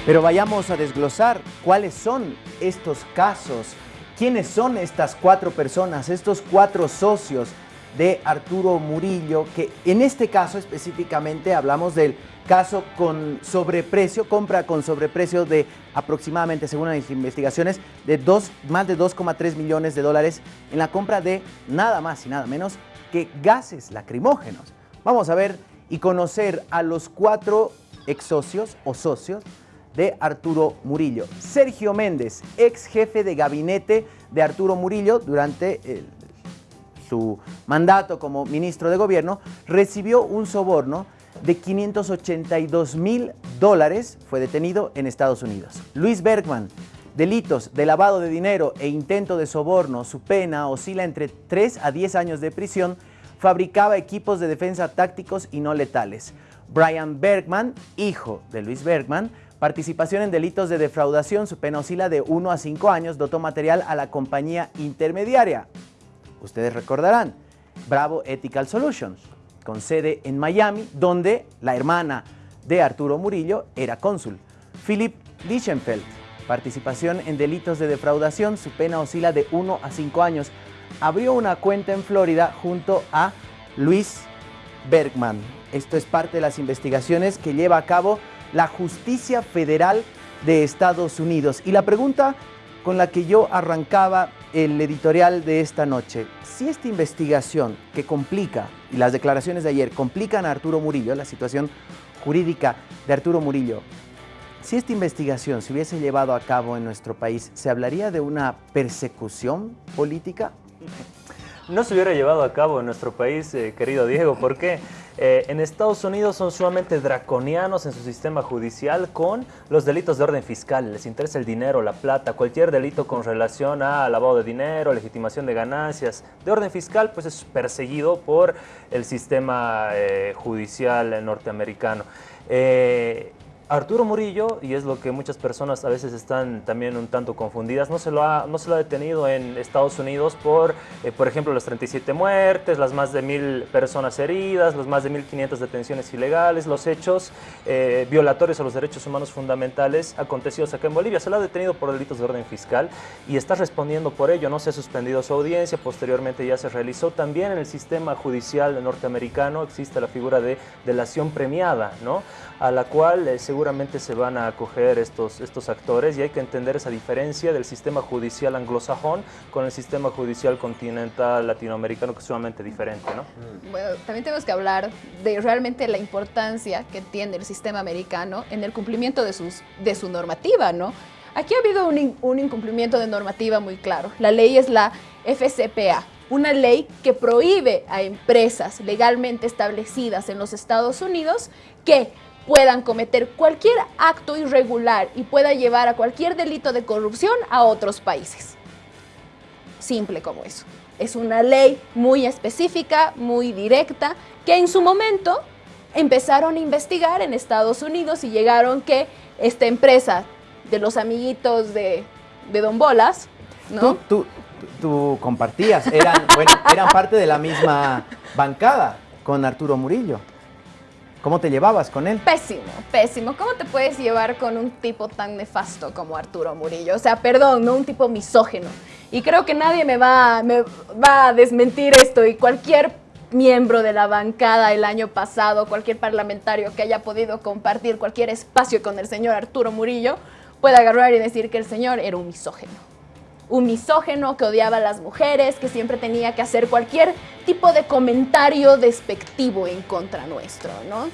Pero vayamos a desglosar cuáles son estos casos, quiénes son estas cuatro personas, estos cuatro socios de Arturo Murillo, que en este caso específicamente hablamos del caso con sobreprecio, compra con sobreprecio de aproximadamente, según las investigaciones, de dos, más de 2,3 millones de dólares en la compra de nada más y nada menos que gases lacrimógenos. Vamos a ver y conocer a los cuatro ex socios o socios de Arturo Murillo. Sergio Méndez, ex jefe de gabinete de Arturo Murillo durante el, su mandato como ministro de gobierno, recibió un soborno de 582 mil dólares, fue detenido en Estados Unidos. Luis Bergman, delitos de lavado de dinero e intento de soborno, su pena oscila entre 3 a 10 años de prisión, fabricaba equipos de defensa tácticos y no letales. Brian Bergman, hijo de Luis Bergman, Participación en delitos de defraudación, su pena oscila de 1 a 5 años, dotó material a la compañía intermediaria. Ustedes recordarán, Bravo Ethical Solutions, con sede en Miami, donde la hermana de Arturo Murillo era cónsul. Philip Lichtenfeld, participación en delitos de defraudación, su pena oscila de 1 a 5 años. Abrió una cuenta en Florida junto a Luis Bergman. Esto es parte de las investigaciones que lleva a cabo la justicia federal de Estados Unidos. Y la pregunta con la que yo arrancaba el editorial de esta noche, si esta investigación que complica, y las declaraciones de ayer complican a Arturo Murillo, la situación jurídica de Arturo Murillo, si esta investigación se hubiese llevado a cabo en nuestro país, ¿se hablaría de una persecución política? No se hubiera llevado a cabo en nuestro país, eh, querido Diego, ¿por qué? Eh, en Estados Unidos son sumamente draconianos en su sistema judicial con los delitos de orden fiscal. Les interesa el dinero, la plata, cualquier delito con relación a lavado de dinero, legitimación de ganancias. De orden fiscal, pues es perseguido por el sistema eh, judicial norteamericano. Arturo Murillo, y es lo que muchas personas a veces están también un tanto confundidas, no se lo ha, no se lo ha detenido en Estados Unidos por, eh, por ejemplo, las 37 muertes, las más de mil personas heridas, las más de 1.500 detenciones ilegales, los hechos eh, violatorios a los derechos humanos fundamentales acontecidos acá en Bolivia. Se lo ha detenido por delitos de orden fiscal y está respondiendo por ello. No se ha suspendido su audiencia, posteriormente ya se realizó. También en el sistema judicial norteamericano existe la figura de delación premiada, ¿no? a la cual eh, seguramente se van a acoger estos, estos actores y hay que entender esa diferencia del sistema judicial anglosajón con el sistema judicial continental latinoamericano que es sumamente diferente. ¿no? Mm. Bueno, también tenemos que hablar de realmente la importancia que tiene el sistema americano en el cumplimiento de, sus, de su normativa, ¿no? Aquí ha habido un, un incumplimiento de normativa muy claro. La ley es la FCPA, una ley que prohíbe a empresas legalmente establecidas en los Estados Unidos que puedan cometer cualquier acto irregular y pueda llevar a cualquier delito de corrupción a otros países. Simple como eso. Es una ley muy específica, muy directa, que en su momento empezaron a investigar en Estados Unidos y llegaron que esta empresa de los amiguitos de, de Don Bolas, ¿no? Tú, tú compartías, eran, parte de la misma bancada con Arturo Murillo. ¿Cómo te llevabas con él? Pésimo, pésimo. ¿Cómo te puedes llevar con un tipo tan nefasto como Arturo Murillo? O sea, perdón, no un tipo misógeno. Y creo que nadie me va, me va a desmentir esto y cualquier miembro de la bancada el año pasado, cualquier parlamentario que haya podido compartir cualquier espacio con el señor Arturo Murillo, puede agarrar y decir que el señor era un misógeno un misógeno que odiaba a las mujeres, que siempre tenía que hacer cualquier tipo de comentario despectivo en contra nuestro, ¿no?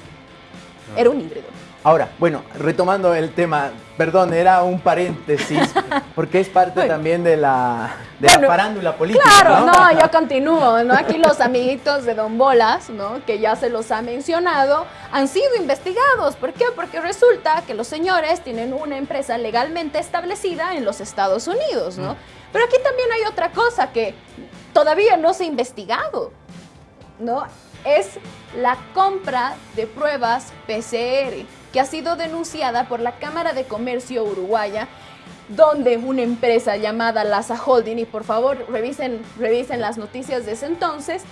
Era un híbrido. Ahora, bueno, retomando el tema, perdón, era un paréntesis, porque es parte también de la, de la farándula política. Claro, ¿no? yo continúo, ¿no? Aquí los amiguitos de Don Bolas, ¿no? Que ya se los ha mencionado, han sido investigados. ¿Por qué? Porque resulta que los señores tienen una empresa legalmente establecida en los Estados Unidos, ¿no? Pero aquí también hay otra cosa que todavía no se ha investigado, ¿no? Es la compra de pruebas PCR que ha sido denunciada por la Cámara de Comercio Uruguaya, donde una empresa llamada Laza Holding, y por favor revisen, revisen las noticias de ese entonces,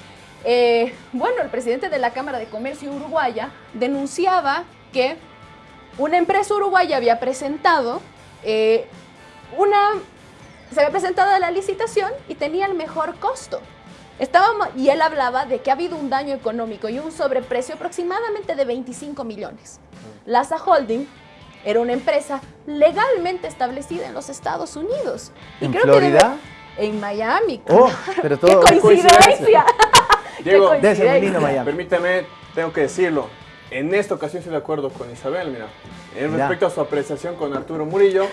eh, bueno, el presidente de la Cámara de Comercio Uruguaya denunciaba que una empresa uruguaya había presentado eh, una, se había presentado la licitación y tenía el mejor costo. Estábamos, y él hablaba de que ha habido un daño económico y un sobreprecio aproximadamente de 25 millones. Laza Holding era una empresa legalmente establecida en los Estados Unidos. Y ¿En creo que Florida? debe- en Miami. Oh, pero todo- ¡Qué coincidencia! Diego, ¡Qué coincidencia! permítame, tengo que decirlo. En esta ocasión estoy de acuerdo con Isabel, mira. En Ya. respecto a su apreciación con Arturo Murillo.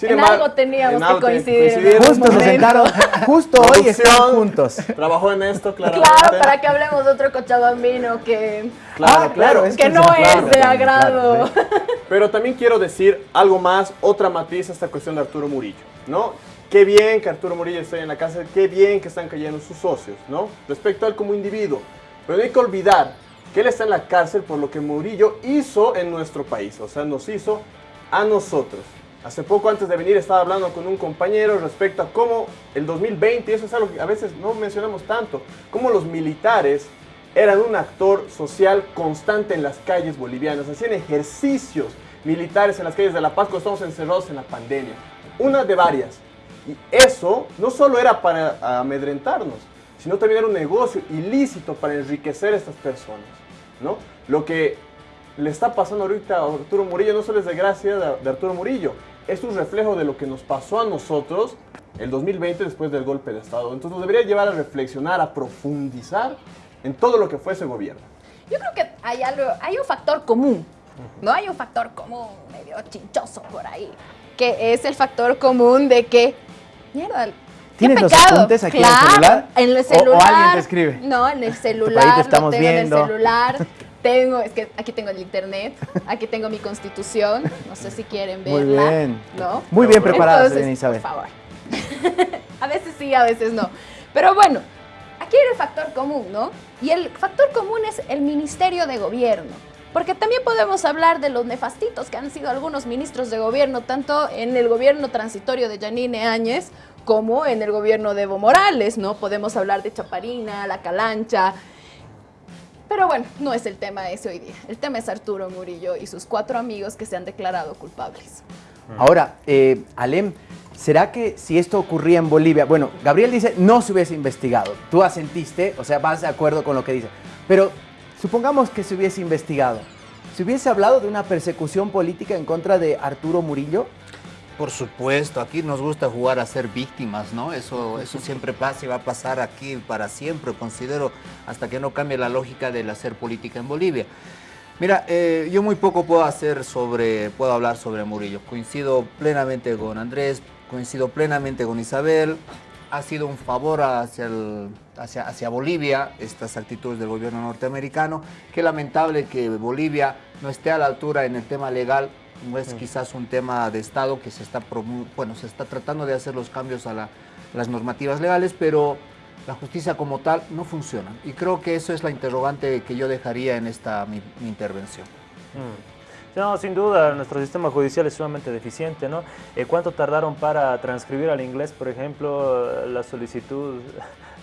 Sin En embargo, algo teníamos en que algo coincidir. Justo se sentaron, justo hoy están juntos. Trabajó en esto, claramente. Claro, para que hablemos de otro cochabambino que, Claro, claro. que no es de agrado. Pero también quiero decir algo más, otra matiz a esta cuestión de Arturo Murillo, ¿no? Qué bien que Arturo Murillo esté en la cárcel, qué bien que están cayendo sus socios, ¿no? Respecto a él como individuo. Pero no hay que olvidar que él está en la cárcel por lo que Murillo hizo en nuestro país, o sea, nos hizo a nosotros. Hace poco antes de venir estaba hablando con un compañero respecto a cómo el 2020, y eso es algo que a veces no mencionamos tanto, cómo los militares eran un actor social constante en las calles bolivianas, hacían ejercicios militares en las calles de La Paz cuando estamos encerrados en la pandemia, una de varias. Y eso no solo era para amedrentarnos, sino también era un negocio ilícito para enriquecer a estas personas, ¿no? Lo que le está pasando ahorita a Arturo Murillo no solo es de gracia de Arturo Murillo, es un reflejo de lo que nos pasó a nosotros el 2020 después del golpe de Estado. Entonces nos debería llevar a reflexionar, a profundizar en todo lo que fue ese gobierno. Yo creo que hay, algo, hay un factor común, ¿no? Hay un factor común medio chinchoso por ahí, que es el factor común de que, mierda, ¿Tienes los apuntes aquí en el Claro, celular? En el ¿O- o celular. alguien te escribe? No, en el ahí celular, te estamos lo tengo viendo. en el celular. Tengo, es que aquí tengo el internet, aquí tengo mi constitución, no sé si quieren Muy verla. bien. ¿no? Muy bien preparada, Entonces, Isabel. Por favor. a veces sí, a veces no. Pero bueno, aquí hay el factor común, ¿no? Y el factor común es el Ministerio de Gobierno. Porque también podemos hablar de los nefastitos que han sido algunos ministros de gobierno, tanto en el gobierno transitorio de Yanine Áñez como en el gobierno de Evo Morales, ¿no? Podemos hablar de Chaparina, La Calancha. Pero bueno, no es el tema ese hoy día. El tema es Arturo Murillo y sus cuatro amigos que se han declarado culpables. Ahora, eh, Alem, ¿será que si esto ocurría en Bolivia, bueno, Gabriel dice no se hubiese investigado, tú asentiste, o sea, vas de acuerdo con lo que dice, pero supongamos que se hubiese investigado, ¿se hubiese hablado de una persecución política en contra de Arturo Murillo? Por supuesto, aquí nos gusta jugar a ser víctimas, ¿no? Eso, eso siempre pasa y va a pasar aquí para siempre, considero, hasta que no cambie la lógica del hacer política en Bolivia. Mira, eh, yo muy poco puedo hacer sobre, puedo hablar sobre Murillo. Coincido plenamente con Andrés, coincido plenamente con Isabel. Ha sido un favor hacia, hacia, hacia Bolivia estas actitudes del gobierno norteamericano. Qué lamentable que Bolivia no esté a la altura en el tema legal. No es quizás un tema de Estado que se está, bueno, se está tratando de hacer los cambios a la- las normativas legales, pero la justicia como tal no funciona. Y creo que eso es la interrogante que yo dejaría en esta mi, mi intervención. Mm. No, sin duda, nuestro sistema judicial es sumamente deficiente, ¿no? Eh, ¿Cuánto tardaron para transcribir al inglés, por ejemplo, la solicitud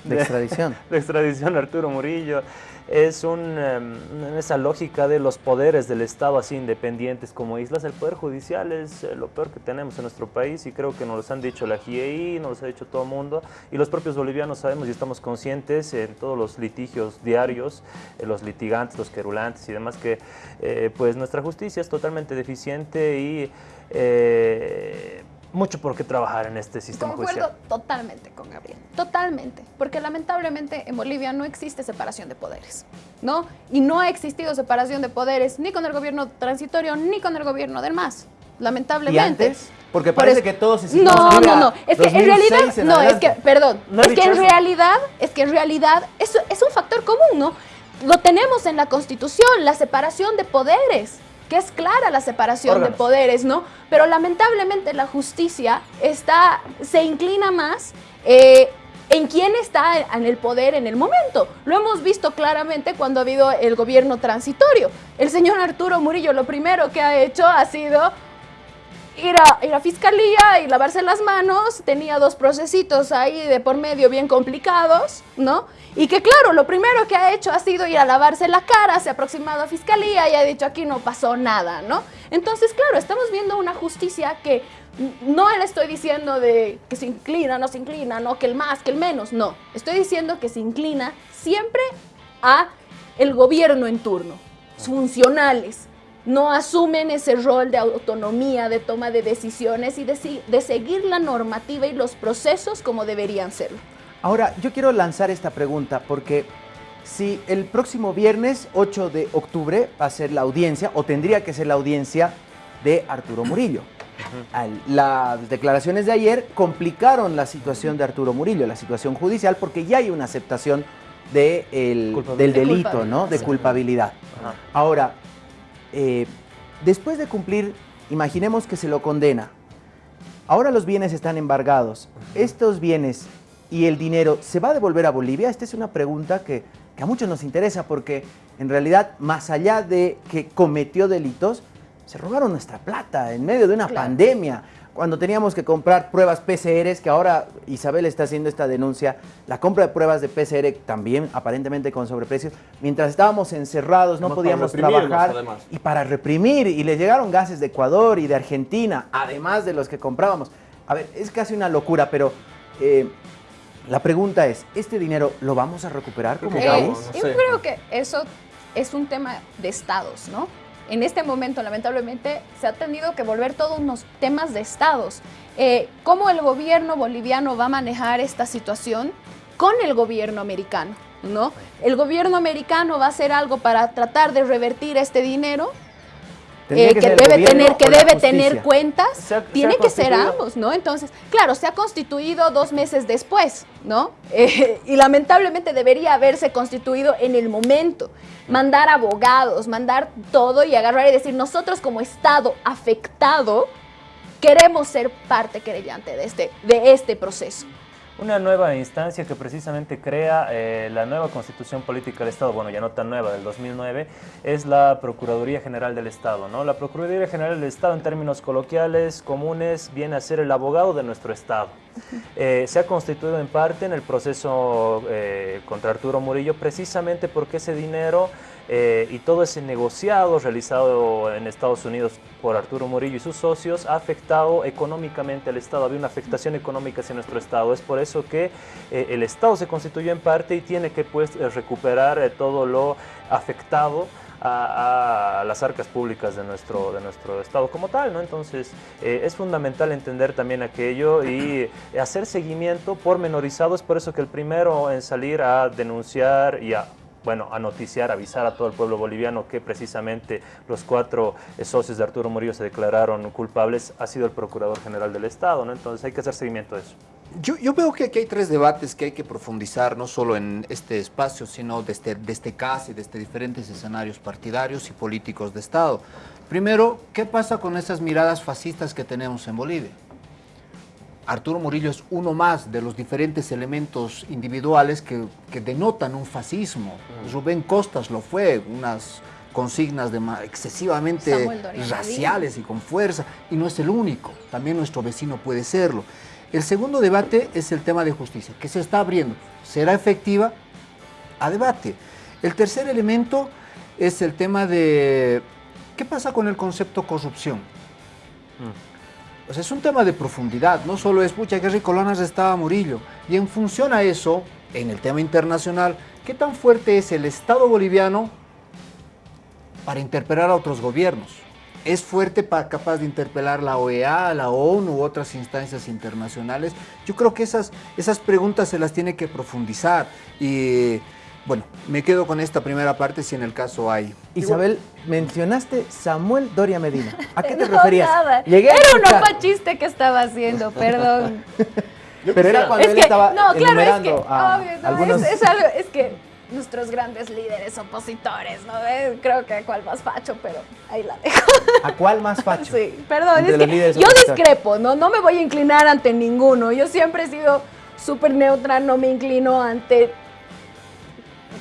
De extradición. de extradición a Arturo Murillo? Es un, em, esa lógica de los poderes del Estado así independientes como islas. El Poder Judicial es eh, lo peor que tenemos en nuestro país y creo que nos lo han dicho la GIEI, nos lo ha dicho todo el mundo y los propios bolivianos sabemos y estamos conscientes en todos los litigios diarios, eh, los litigantes, los querulantes y demás que eh, pues nuestra justicia es totalmente deficiente y eh, mucho por qué trabajar en este sistema Concuerdo judicial. totalmente con Gabriel, totalmente, porque lamentablemente en Bolivia no existe separación de poderes, ¿no? Y no ha existido separación de poderes ni con el gobierno transitorio ni con el gobierno del MAS, lamentablemente. ¿Y antes? Porque Por parece eso- que todos se No, no, no, es que en 2006 realidad, en no, es que, perdón, No es que en eso. realidad, es que en realidad eso es un factor común, ¿no? Lo tenemos en la Constitución, la separación de poderes, que es clara la separación Órganos. de poderes, ¿no? Pero lamentablemente la justicia está, se inclina más eh, en quién está en el poder en el momento. Lo hemos visto claramente cuando ha habido el gobierno transitorio. El señor Arturo Murillo lo primero que ha hecho ha sido ir a, ir a fiscalía y lavarse las manos, tenía dos procesitos ahí de por medio bien complicados, ¿no? Y que claro, lo primero que ha hecho ha sido ir a lavarse la cara, se ha aproximado a fiscalía y ha dicho aquí no pasó nada, ¿no? Entonces, claro, estamos viendo una justicia que no le estoy diciendo de que se inclina, no se inclina, no que el más, que el menos, no. Estoy diciendo que se inclina siempre a el gobierno en turno, funcionales, no asumen ese rol de autonomía, de toma de decisiones y de, de seguir la normativa y los procesos como deberían serlo. Ahora, yo quiero lanzar esta pregunta porque si el próximo viernes 8 de octubre va a ser la audiencia, o tendría que ser la audiencia de Arturo Murillo. Las declaraciones de ayer complicaron la situación de Arturo Murillo, la situación judicial, porque ya hay una aceptación de del delito, ¿no? De culpabilidad. Ahora, eh, después de cumplir, imaginemos que se lo condena. Ahora los bienes están embargados. Estos bienes y el dinero, ¿se va a devolver a Bolivia? Esta es una pregunta que, a muchos nos interesa porque en realidad, más allá de que cometió delitos, se robaron nuestra plata en medio de una pandemia. Cuando teníamos que comprar pruebas PCR, que ahora Isabel está haciendo esta denuncia, la compra de pruebas de PCR también aparentemente con sobreprecios, mientras estábamos encerrados no podíamos trabajar y para reprimir, y le llegaron gases de Ecuador y de Argentina, además de los que comprábamos. A ver, es casi una locura, pero eh, la pregunta es, ¿este dinero lo vamos a recuperar como país? Yo creo que eso es un tema de estados, ¿no? En este momento, lamentablemente, se ha tenido que volver todos unos temas de estados. Eh, ¿Cómo el gobierno boliviano va a manejar esta situación con el gobierno americano? ¿no? El gobierno americano va a hacer algo para tratar de revertir este dinero eh, que, debe tener, que debe tener cuentas, tiene que ser ambos, ¿no? Entonces, claro, se ha constituido dos meses después, ¿no? Eh, y lamentablemente debería haberse constituido en el momento. Mandar abogados, mandar todo y agarrar y decir, nosotros como Estado afectado queremos ser parte querellante de este, de este proceso una nueva instancia que precisamente crea eh, la nueva Constitución Política del Estado, bueno, ya no tan nueva, del 2009, es la Procuraduría General del Estado. ¿no? La Procuraduría General del Estado, en términos coloquiales, comunes, viene a ser el abogado de nuestro Estado. Eh, se ha constituido en parte en el proceso eh, contra Arturo Murillo precisamente porque ese dinero eh, y todo ese negociado realizado en Estados Unidos por Arturo Murillo y sus socios ha afectado económicamente al Estado, había una afectación económica hacia nuestro Estado. Es por eso que eh, el Estado se constituyó en parte y tiene que pues, eh, recuperar todo lo afectado a, las arcas públicas de nuestro, de nuestro Estado como tal, ¿no? Entonces, es fundamental entender también aquello y hacer seguimiento pormenorizado, es por eso que el primero en salir a denunciar y a bueno, a noticiar, avisar a todo el pueblo boliviano que precisamente los cuatro eh, socios de Arturo Murillo se declararon culpables, ha sido el Procurador General del Estado, ¿no? Entonces hay que hacer seguimiento de eso. Yo, veo que aquí hay tres debates que hay que profundizar, no solo en este espacio, sino desde, desde casa y desde diferentes escenarios partidarios y políticos de Estado. Primero, ¿qué pasa con esas miradas fascistas que tenemos en Bolivia? Arturo Murillo es uno más de los diferentes elementos individuales que, denotan un fascismo. Mm. Rubén Costas lo fue, unas consignas de excesivamente raciales y con fuerza, y no es el único, también nuestro vecino puede serlo. El segundo debate es el tema de justicia, que se está abriendo. ¿Será efectiva? A debate. El tercer elemento es el tema de qué pasa con el concepto corrupción. Mm. O sea, es un tema de profundidad, no solo es, pucha, qué ricolonas estaba Murillo. Y en función a eso, en el tema internacional, ¿qué tan fuerte es el Estado boliviano para interpelar a otros gobiernos? ¿Es fuerte para capaz de interpelar la OEA, la ONU u otras instancias internacionales? Yo creo que esas, esas preguntas se las tiene que profundizar y bueno, me quedo con esta primera parte si en el caso hay. Isabel, mencionaste Samuel Doria Medina. ¿A qué te referías? Nada. Llegué era un opa chiste que estaba haciendo, perdón. Pero era cuando él estaba no, claro, es que, a algunos... es, algo, es que nuestros grandes líderes opositores, ¿no? Eh, creo que a cuál más facho, pero ahí la dejo. ¿A cuál más facho? Sí, perdón, es que yo discrepo, ¿no? No me voy a inclinar ante ninguno. Yo siempre he sido súper neutra, no me inclino ante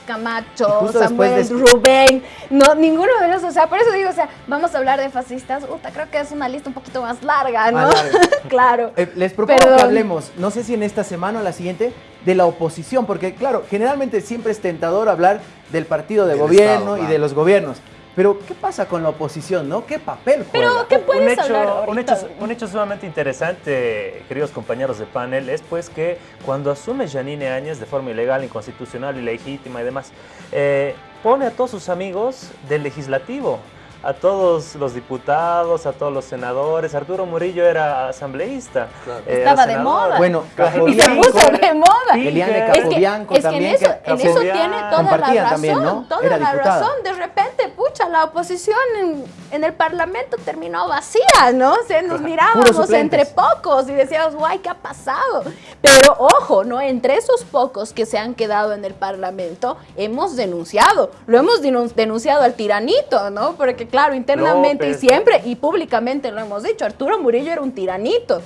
Camacho, Samuel, de- Rubén, no, ninguno de los, o sea, por eso digo, o sea, vamos a hablar de fascistas, Uta, creo que es una lista un poquito más larga, ¿no? Más larga. claro. Eh, les propongo Perdón. que hablemos, no sé si en esta semana o la siguiente, de la oposición, porque claro, generalmente siempre es tentador hablar del partido de Del gobierno Estado, y claro. de los gobiernos. Pero, ¿qué pasa con la oposición, no? ¿Qué papel juega? Pero, ¿qué puedes un hecho, hablar un, ahorita? hecho, un hecho sumamente interesante, queridos compañeros de panel, es pues que cuando asume Janine Áñez de forma ilegal, inconstitucional, ilegítima y demás, eh, pone a todos sus amigos del legislativo, a todos los diputados, a todos los senadores. Arturo Murillo era asambleísta. eh, era Estaba de senador. moda. Bueno, y se puso de moda. Eliane Es que- Capobianco es que también, en eso, que- en eso tiene toda la razón, también, ¿no? toda Era la diputada. razón. De repente, pucha, la oposición en, en el Parlamento terminó vacía, ¿no? O sea, nos mirábamos entre pocos y decíamos, guay, ¿qué ha pasado? Pero ojo, ¿no? Entre esos pocos que se han quedado en el Parlamento, hemos denunciado, lo hemos denun- denunciado al tiranito, ¿no? Porque claro, internamente y siempre y públicamente lo hemos dicho, Arturo Murillo era un tiranito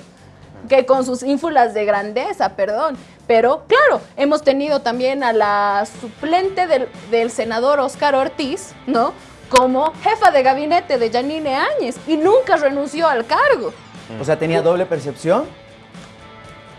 que con sus ínfulas de grandeza, perdón. Pero claro, hemos tenido también a la suplente del, del senador Óscar Ortiz, ¿no? Como jefa de gabinete de Janine Áñez y nunca renunció al cargo. O sea, tenía doble percepción.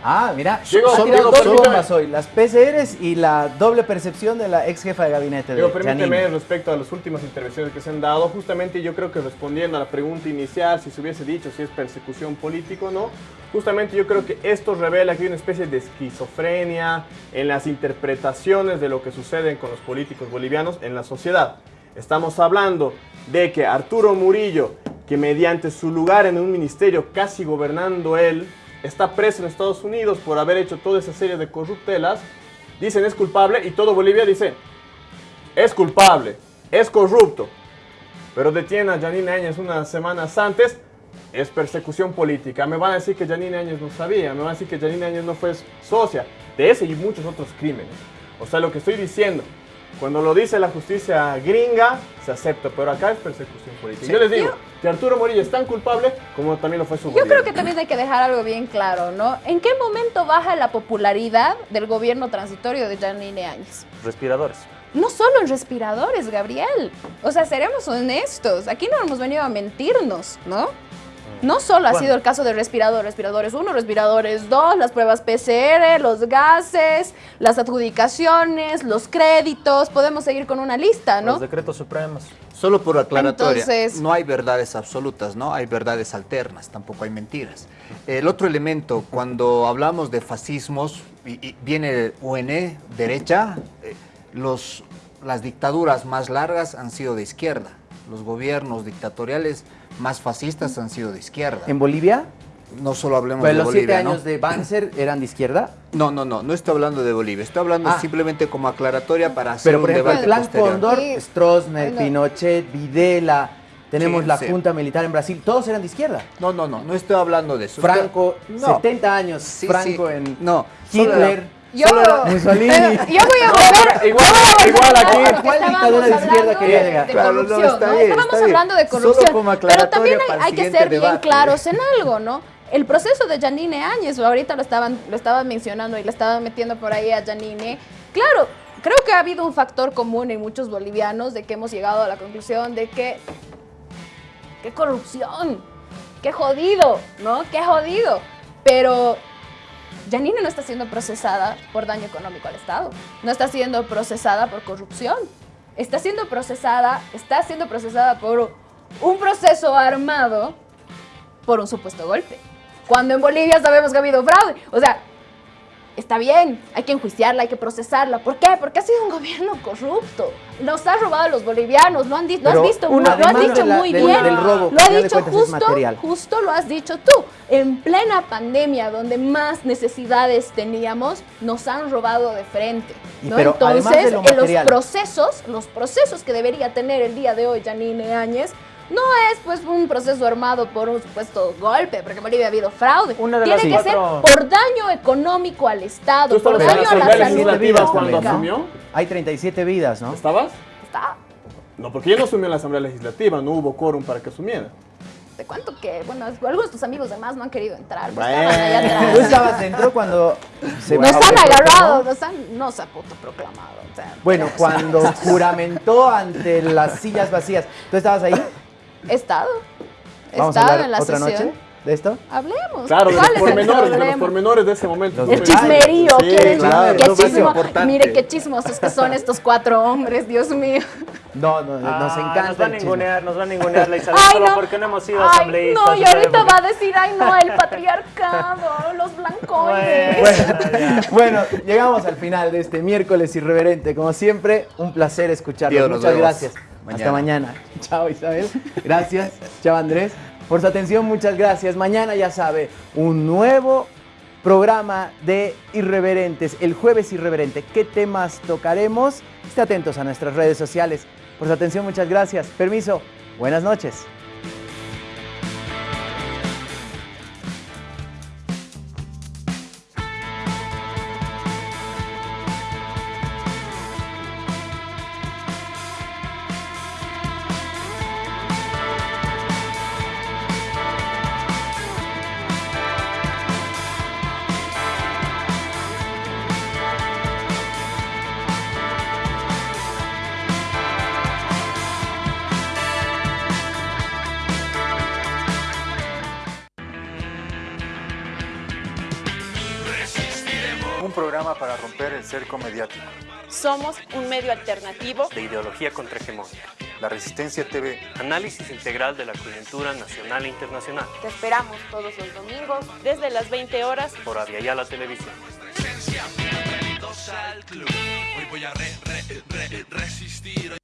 Ah, mira, Diego, ha tirado Diego, dos bombas hoy. Las PCRs y la doble percepción de la ex jefa de gabinete de Digo, permíteme Janine. respecto a las últimas intervenciones que se han dado, justamente yo creo que respondiendo a la pregunta inicial, si se hubiese dicho si es persecución política o no, justamente yo creo que esto revela que hay una especie de esquizofrenia en las interpretaciones de lo que sucede con los políticos bolivianos en la sociedad. Estamos hablando de que Arturo Murillo, que mediante su lugar en un ministerio casi gobernando él, está preso en Estados Unidos por haber hecho toda esa serie de corruptelas, dicen es culpable y todo Bolivia dice es culpable, es corrupto, pero detienen a Janine Áñez unas semanas antes, es persecución política. Me van a decir que Janine Áñez no sabía, me van a decir que Janine Áñez no fue socia de ese y muchos otros crímenes. O sea, lo que estoy diciendo, cuando lo dice la justicia gringa, se acepta, pero acá es persecución política. Yo les digo que Arturo Morillo es tan culpable como también lo fue su Yo gobierno. creo que también hay que dejar algo bien claro, ¿no? ¿En qué momento baja la popularidad del gobierno transitorio de Janine Áñez? Respiradores. No solo en respiradores, Gabriel. O sea, seremos honestos. Aquí no hemos venido a mentirnos, ¿no? No solo ha Bueno. sido el caso de respiradores, respiradores 1, respiradores 2, las pruebas PCR, los gases, las adjudicaciones, los créditos, podemos seguir con una lista, ¿no? Los decretos supremos. Solo por aclaratoria, Entonces- no hay verdades absolutas, ¿no? Hay verdades alternas, tampoco hay mentiras. El otro elemento, cuando hablamos de fascismos, y, y viene UNE, derecha, eh, los, las dictaduras más largas han sido de izquierda. Los gobiernos dictatoriales más fascistas han sido de izquierda. ¿En Bolivia? No solo hablemos Pues de los Bolivia, siete ¿no? años de Banzer eran de izquierda. No, no, no, no estoy hablando de Bolivia, estoy hablando Ah. simplemente como aclaratoria para hacer Pero un por ejemplo, el debate plan posterior. Cóndor, Sí. Stroessner. Pinochet, Videla, tenemos Sí, la sí. junta militar en Brasil, todos eran de izquierda. No, no, no, no estoy hablando de eso. Franco, No. 70 años, Sí, Franco sí. en No, Hitler, Yo, Mussolini. Pero yo voy a No, volver. pero igual- volver igual aquí- ¿Cuál dictadura de izquierda quería de- llegar? De Claro, no, corrupción, está ¿no? bien, Estábamos está bien. hablando de Solo corrupción. Pero también hay, el hay que ser bien debate. claros en algo, ¿no? El proceso de Janine Áñez, ahorita lo estaban, lo estaban mencionando y le estaban metiendo por ahí a Janine. Claro, creo que ha habido un factor común en muchos bolivianos de que hemos llegado a la conclusión de que qué corrupción, qué jodido, ¿no? Qué jodido. Pero Janine no está siendo procesada por daño económico al Estado, no está siendo procesada por corrupción, está siendo procesada, está siendo procesada por un proceso armado por un supuesto golpe. Cuando en Bolivia sabemos que ha habido fraude. O sea, está bien, hay que enjuiciarla, hay que procesarla. ¿Por qué? Porque ha sido un gobierno corrupto. Nos ha robado a los bolivianos, lo, han lo has visto, una- lo has dicho la- muy del- bien. del robo, que lo ha dicho justo, justo lo has dicho tú. En plena pandemia, donde más necesidades teníamos, nos han robado de frente. Y ¿no? pero Entonces, lo en los procesos, los procesos que debería tener el día de hoy Janine Áñez, no es pues un proceso armado por un supuesto golpe, porque en Bolivia ha habido fraude. Una de Tiene las que cuatro- ser por daño económico al ¿Tú Estado, por daño la a la Asamblea salud Legislativa cuando asumió? Hay 37 vidas, ¿no? ¿Estabas? Está. No, porque ella no asumió en la Asamblea Legislativa, no hubo quórum para que asumiera. Te cuento que, bueno, algunos de tus amigos demás no han querido entrar. pues, Bueno, estaban allá atrás. Tú estabas dentro cuando se Nos han agarrado, nos han, no se ha autoproclamado. o sea, Bueno, cuando juramentó ante las sillas vacías. ¿Tú estabas ahí? He estado. He ¿Vamos a estado hablar en la otra sesión. noche de esto? Hablemos. Claro, de los ¿Cuál es el pormenores, de los pormenores de ese momento. El chismerío. Mire qué chismosos que son estos cuatro hombres, Dios mío. No, no, nos Ah, encanta Nos va a ningunear, nos va a ningunear la Isabel Ay, no. porque no hemos sido asambleístas. no, y ahorita va a decir, ay, no, el patriarcado, los blancoides. Bueno, bueno, llegamos al final de este miércoles irreverente. Como siempre, un placer escucharlos. Dios, nos Muchas vemos gracias. Mañana. Hasta mañana. Chao, Isabel. Gracias. Chao, Andrés. Por su atención, muchas gracias. Mañana, ya sabe, un nuevo programa de Irreverentes. El jueves Irreverente. ¿Qué temas tocaremos? Esté atentos a nuestras redes sociales. Por su atención, muchas gracias. Permiso. Buenas noches. Somos un medio alternativo de ideología contrahegemónica. La Resistencia TV. Análisis integral de la coyuntura nacional e internacional. Te esperamos todos los domingos desde las 20 horas por Aviala Televisión. Bienvenidos. Hoy voy a re, re, re, resistir.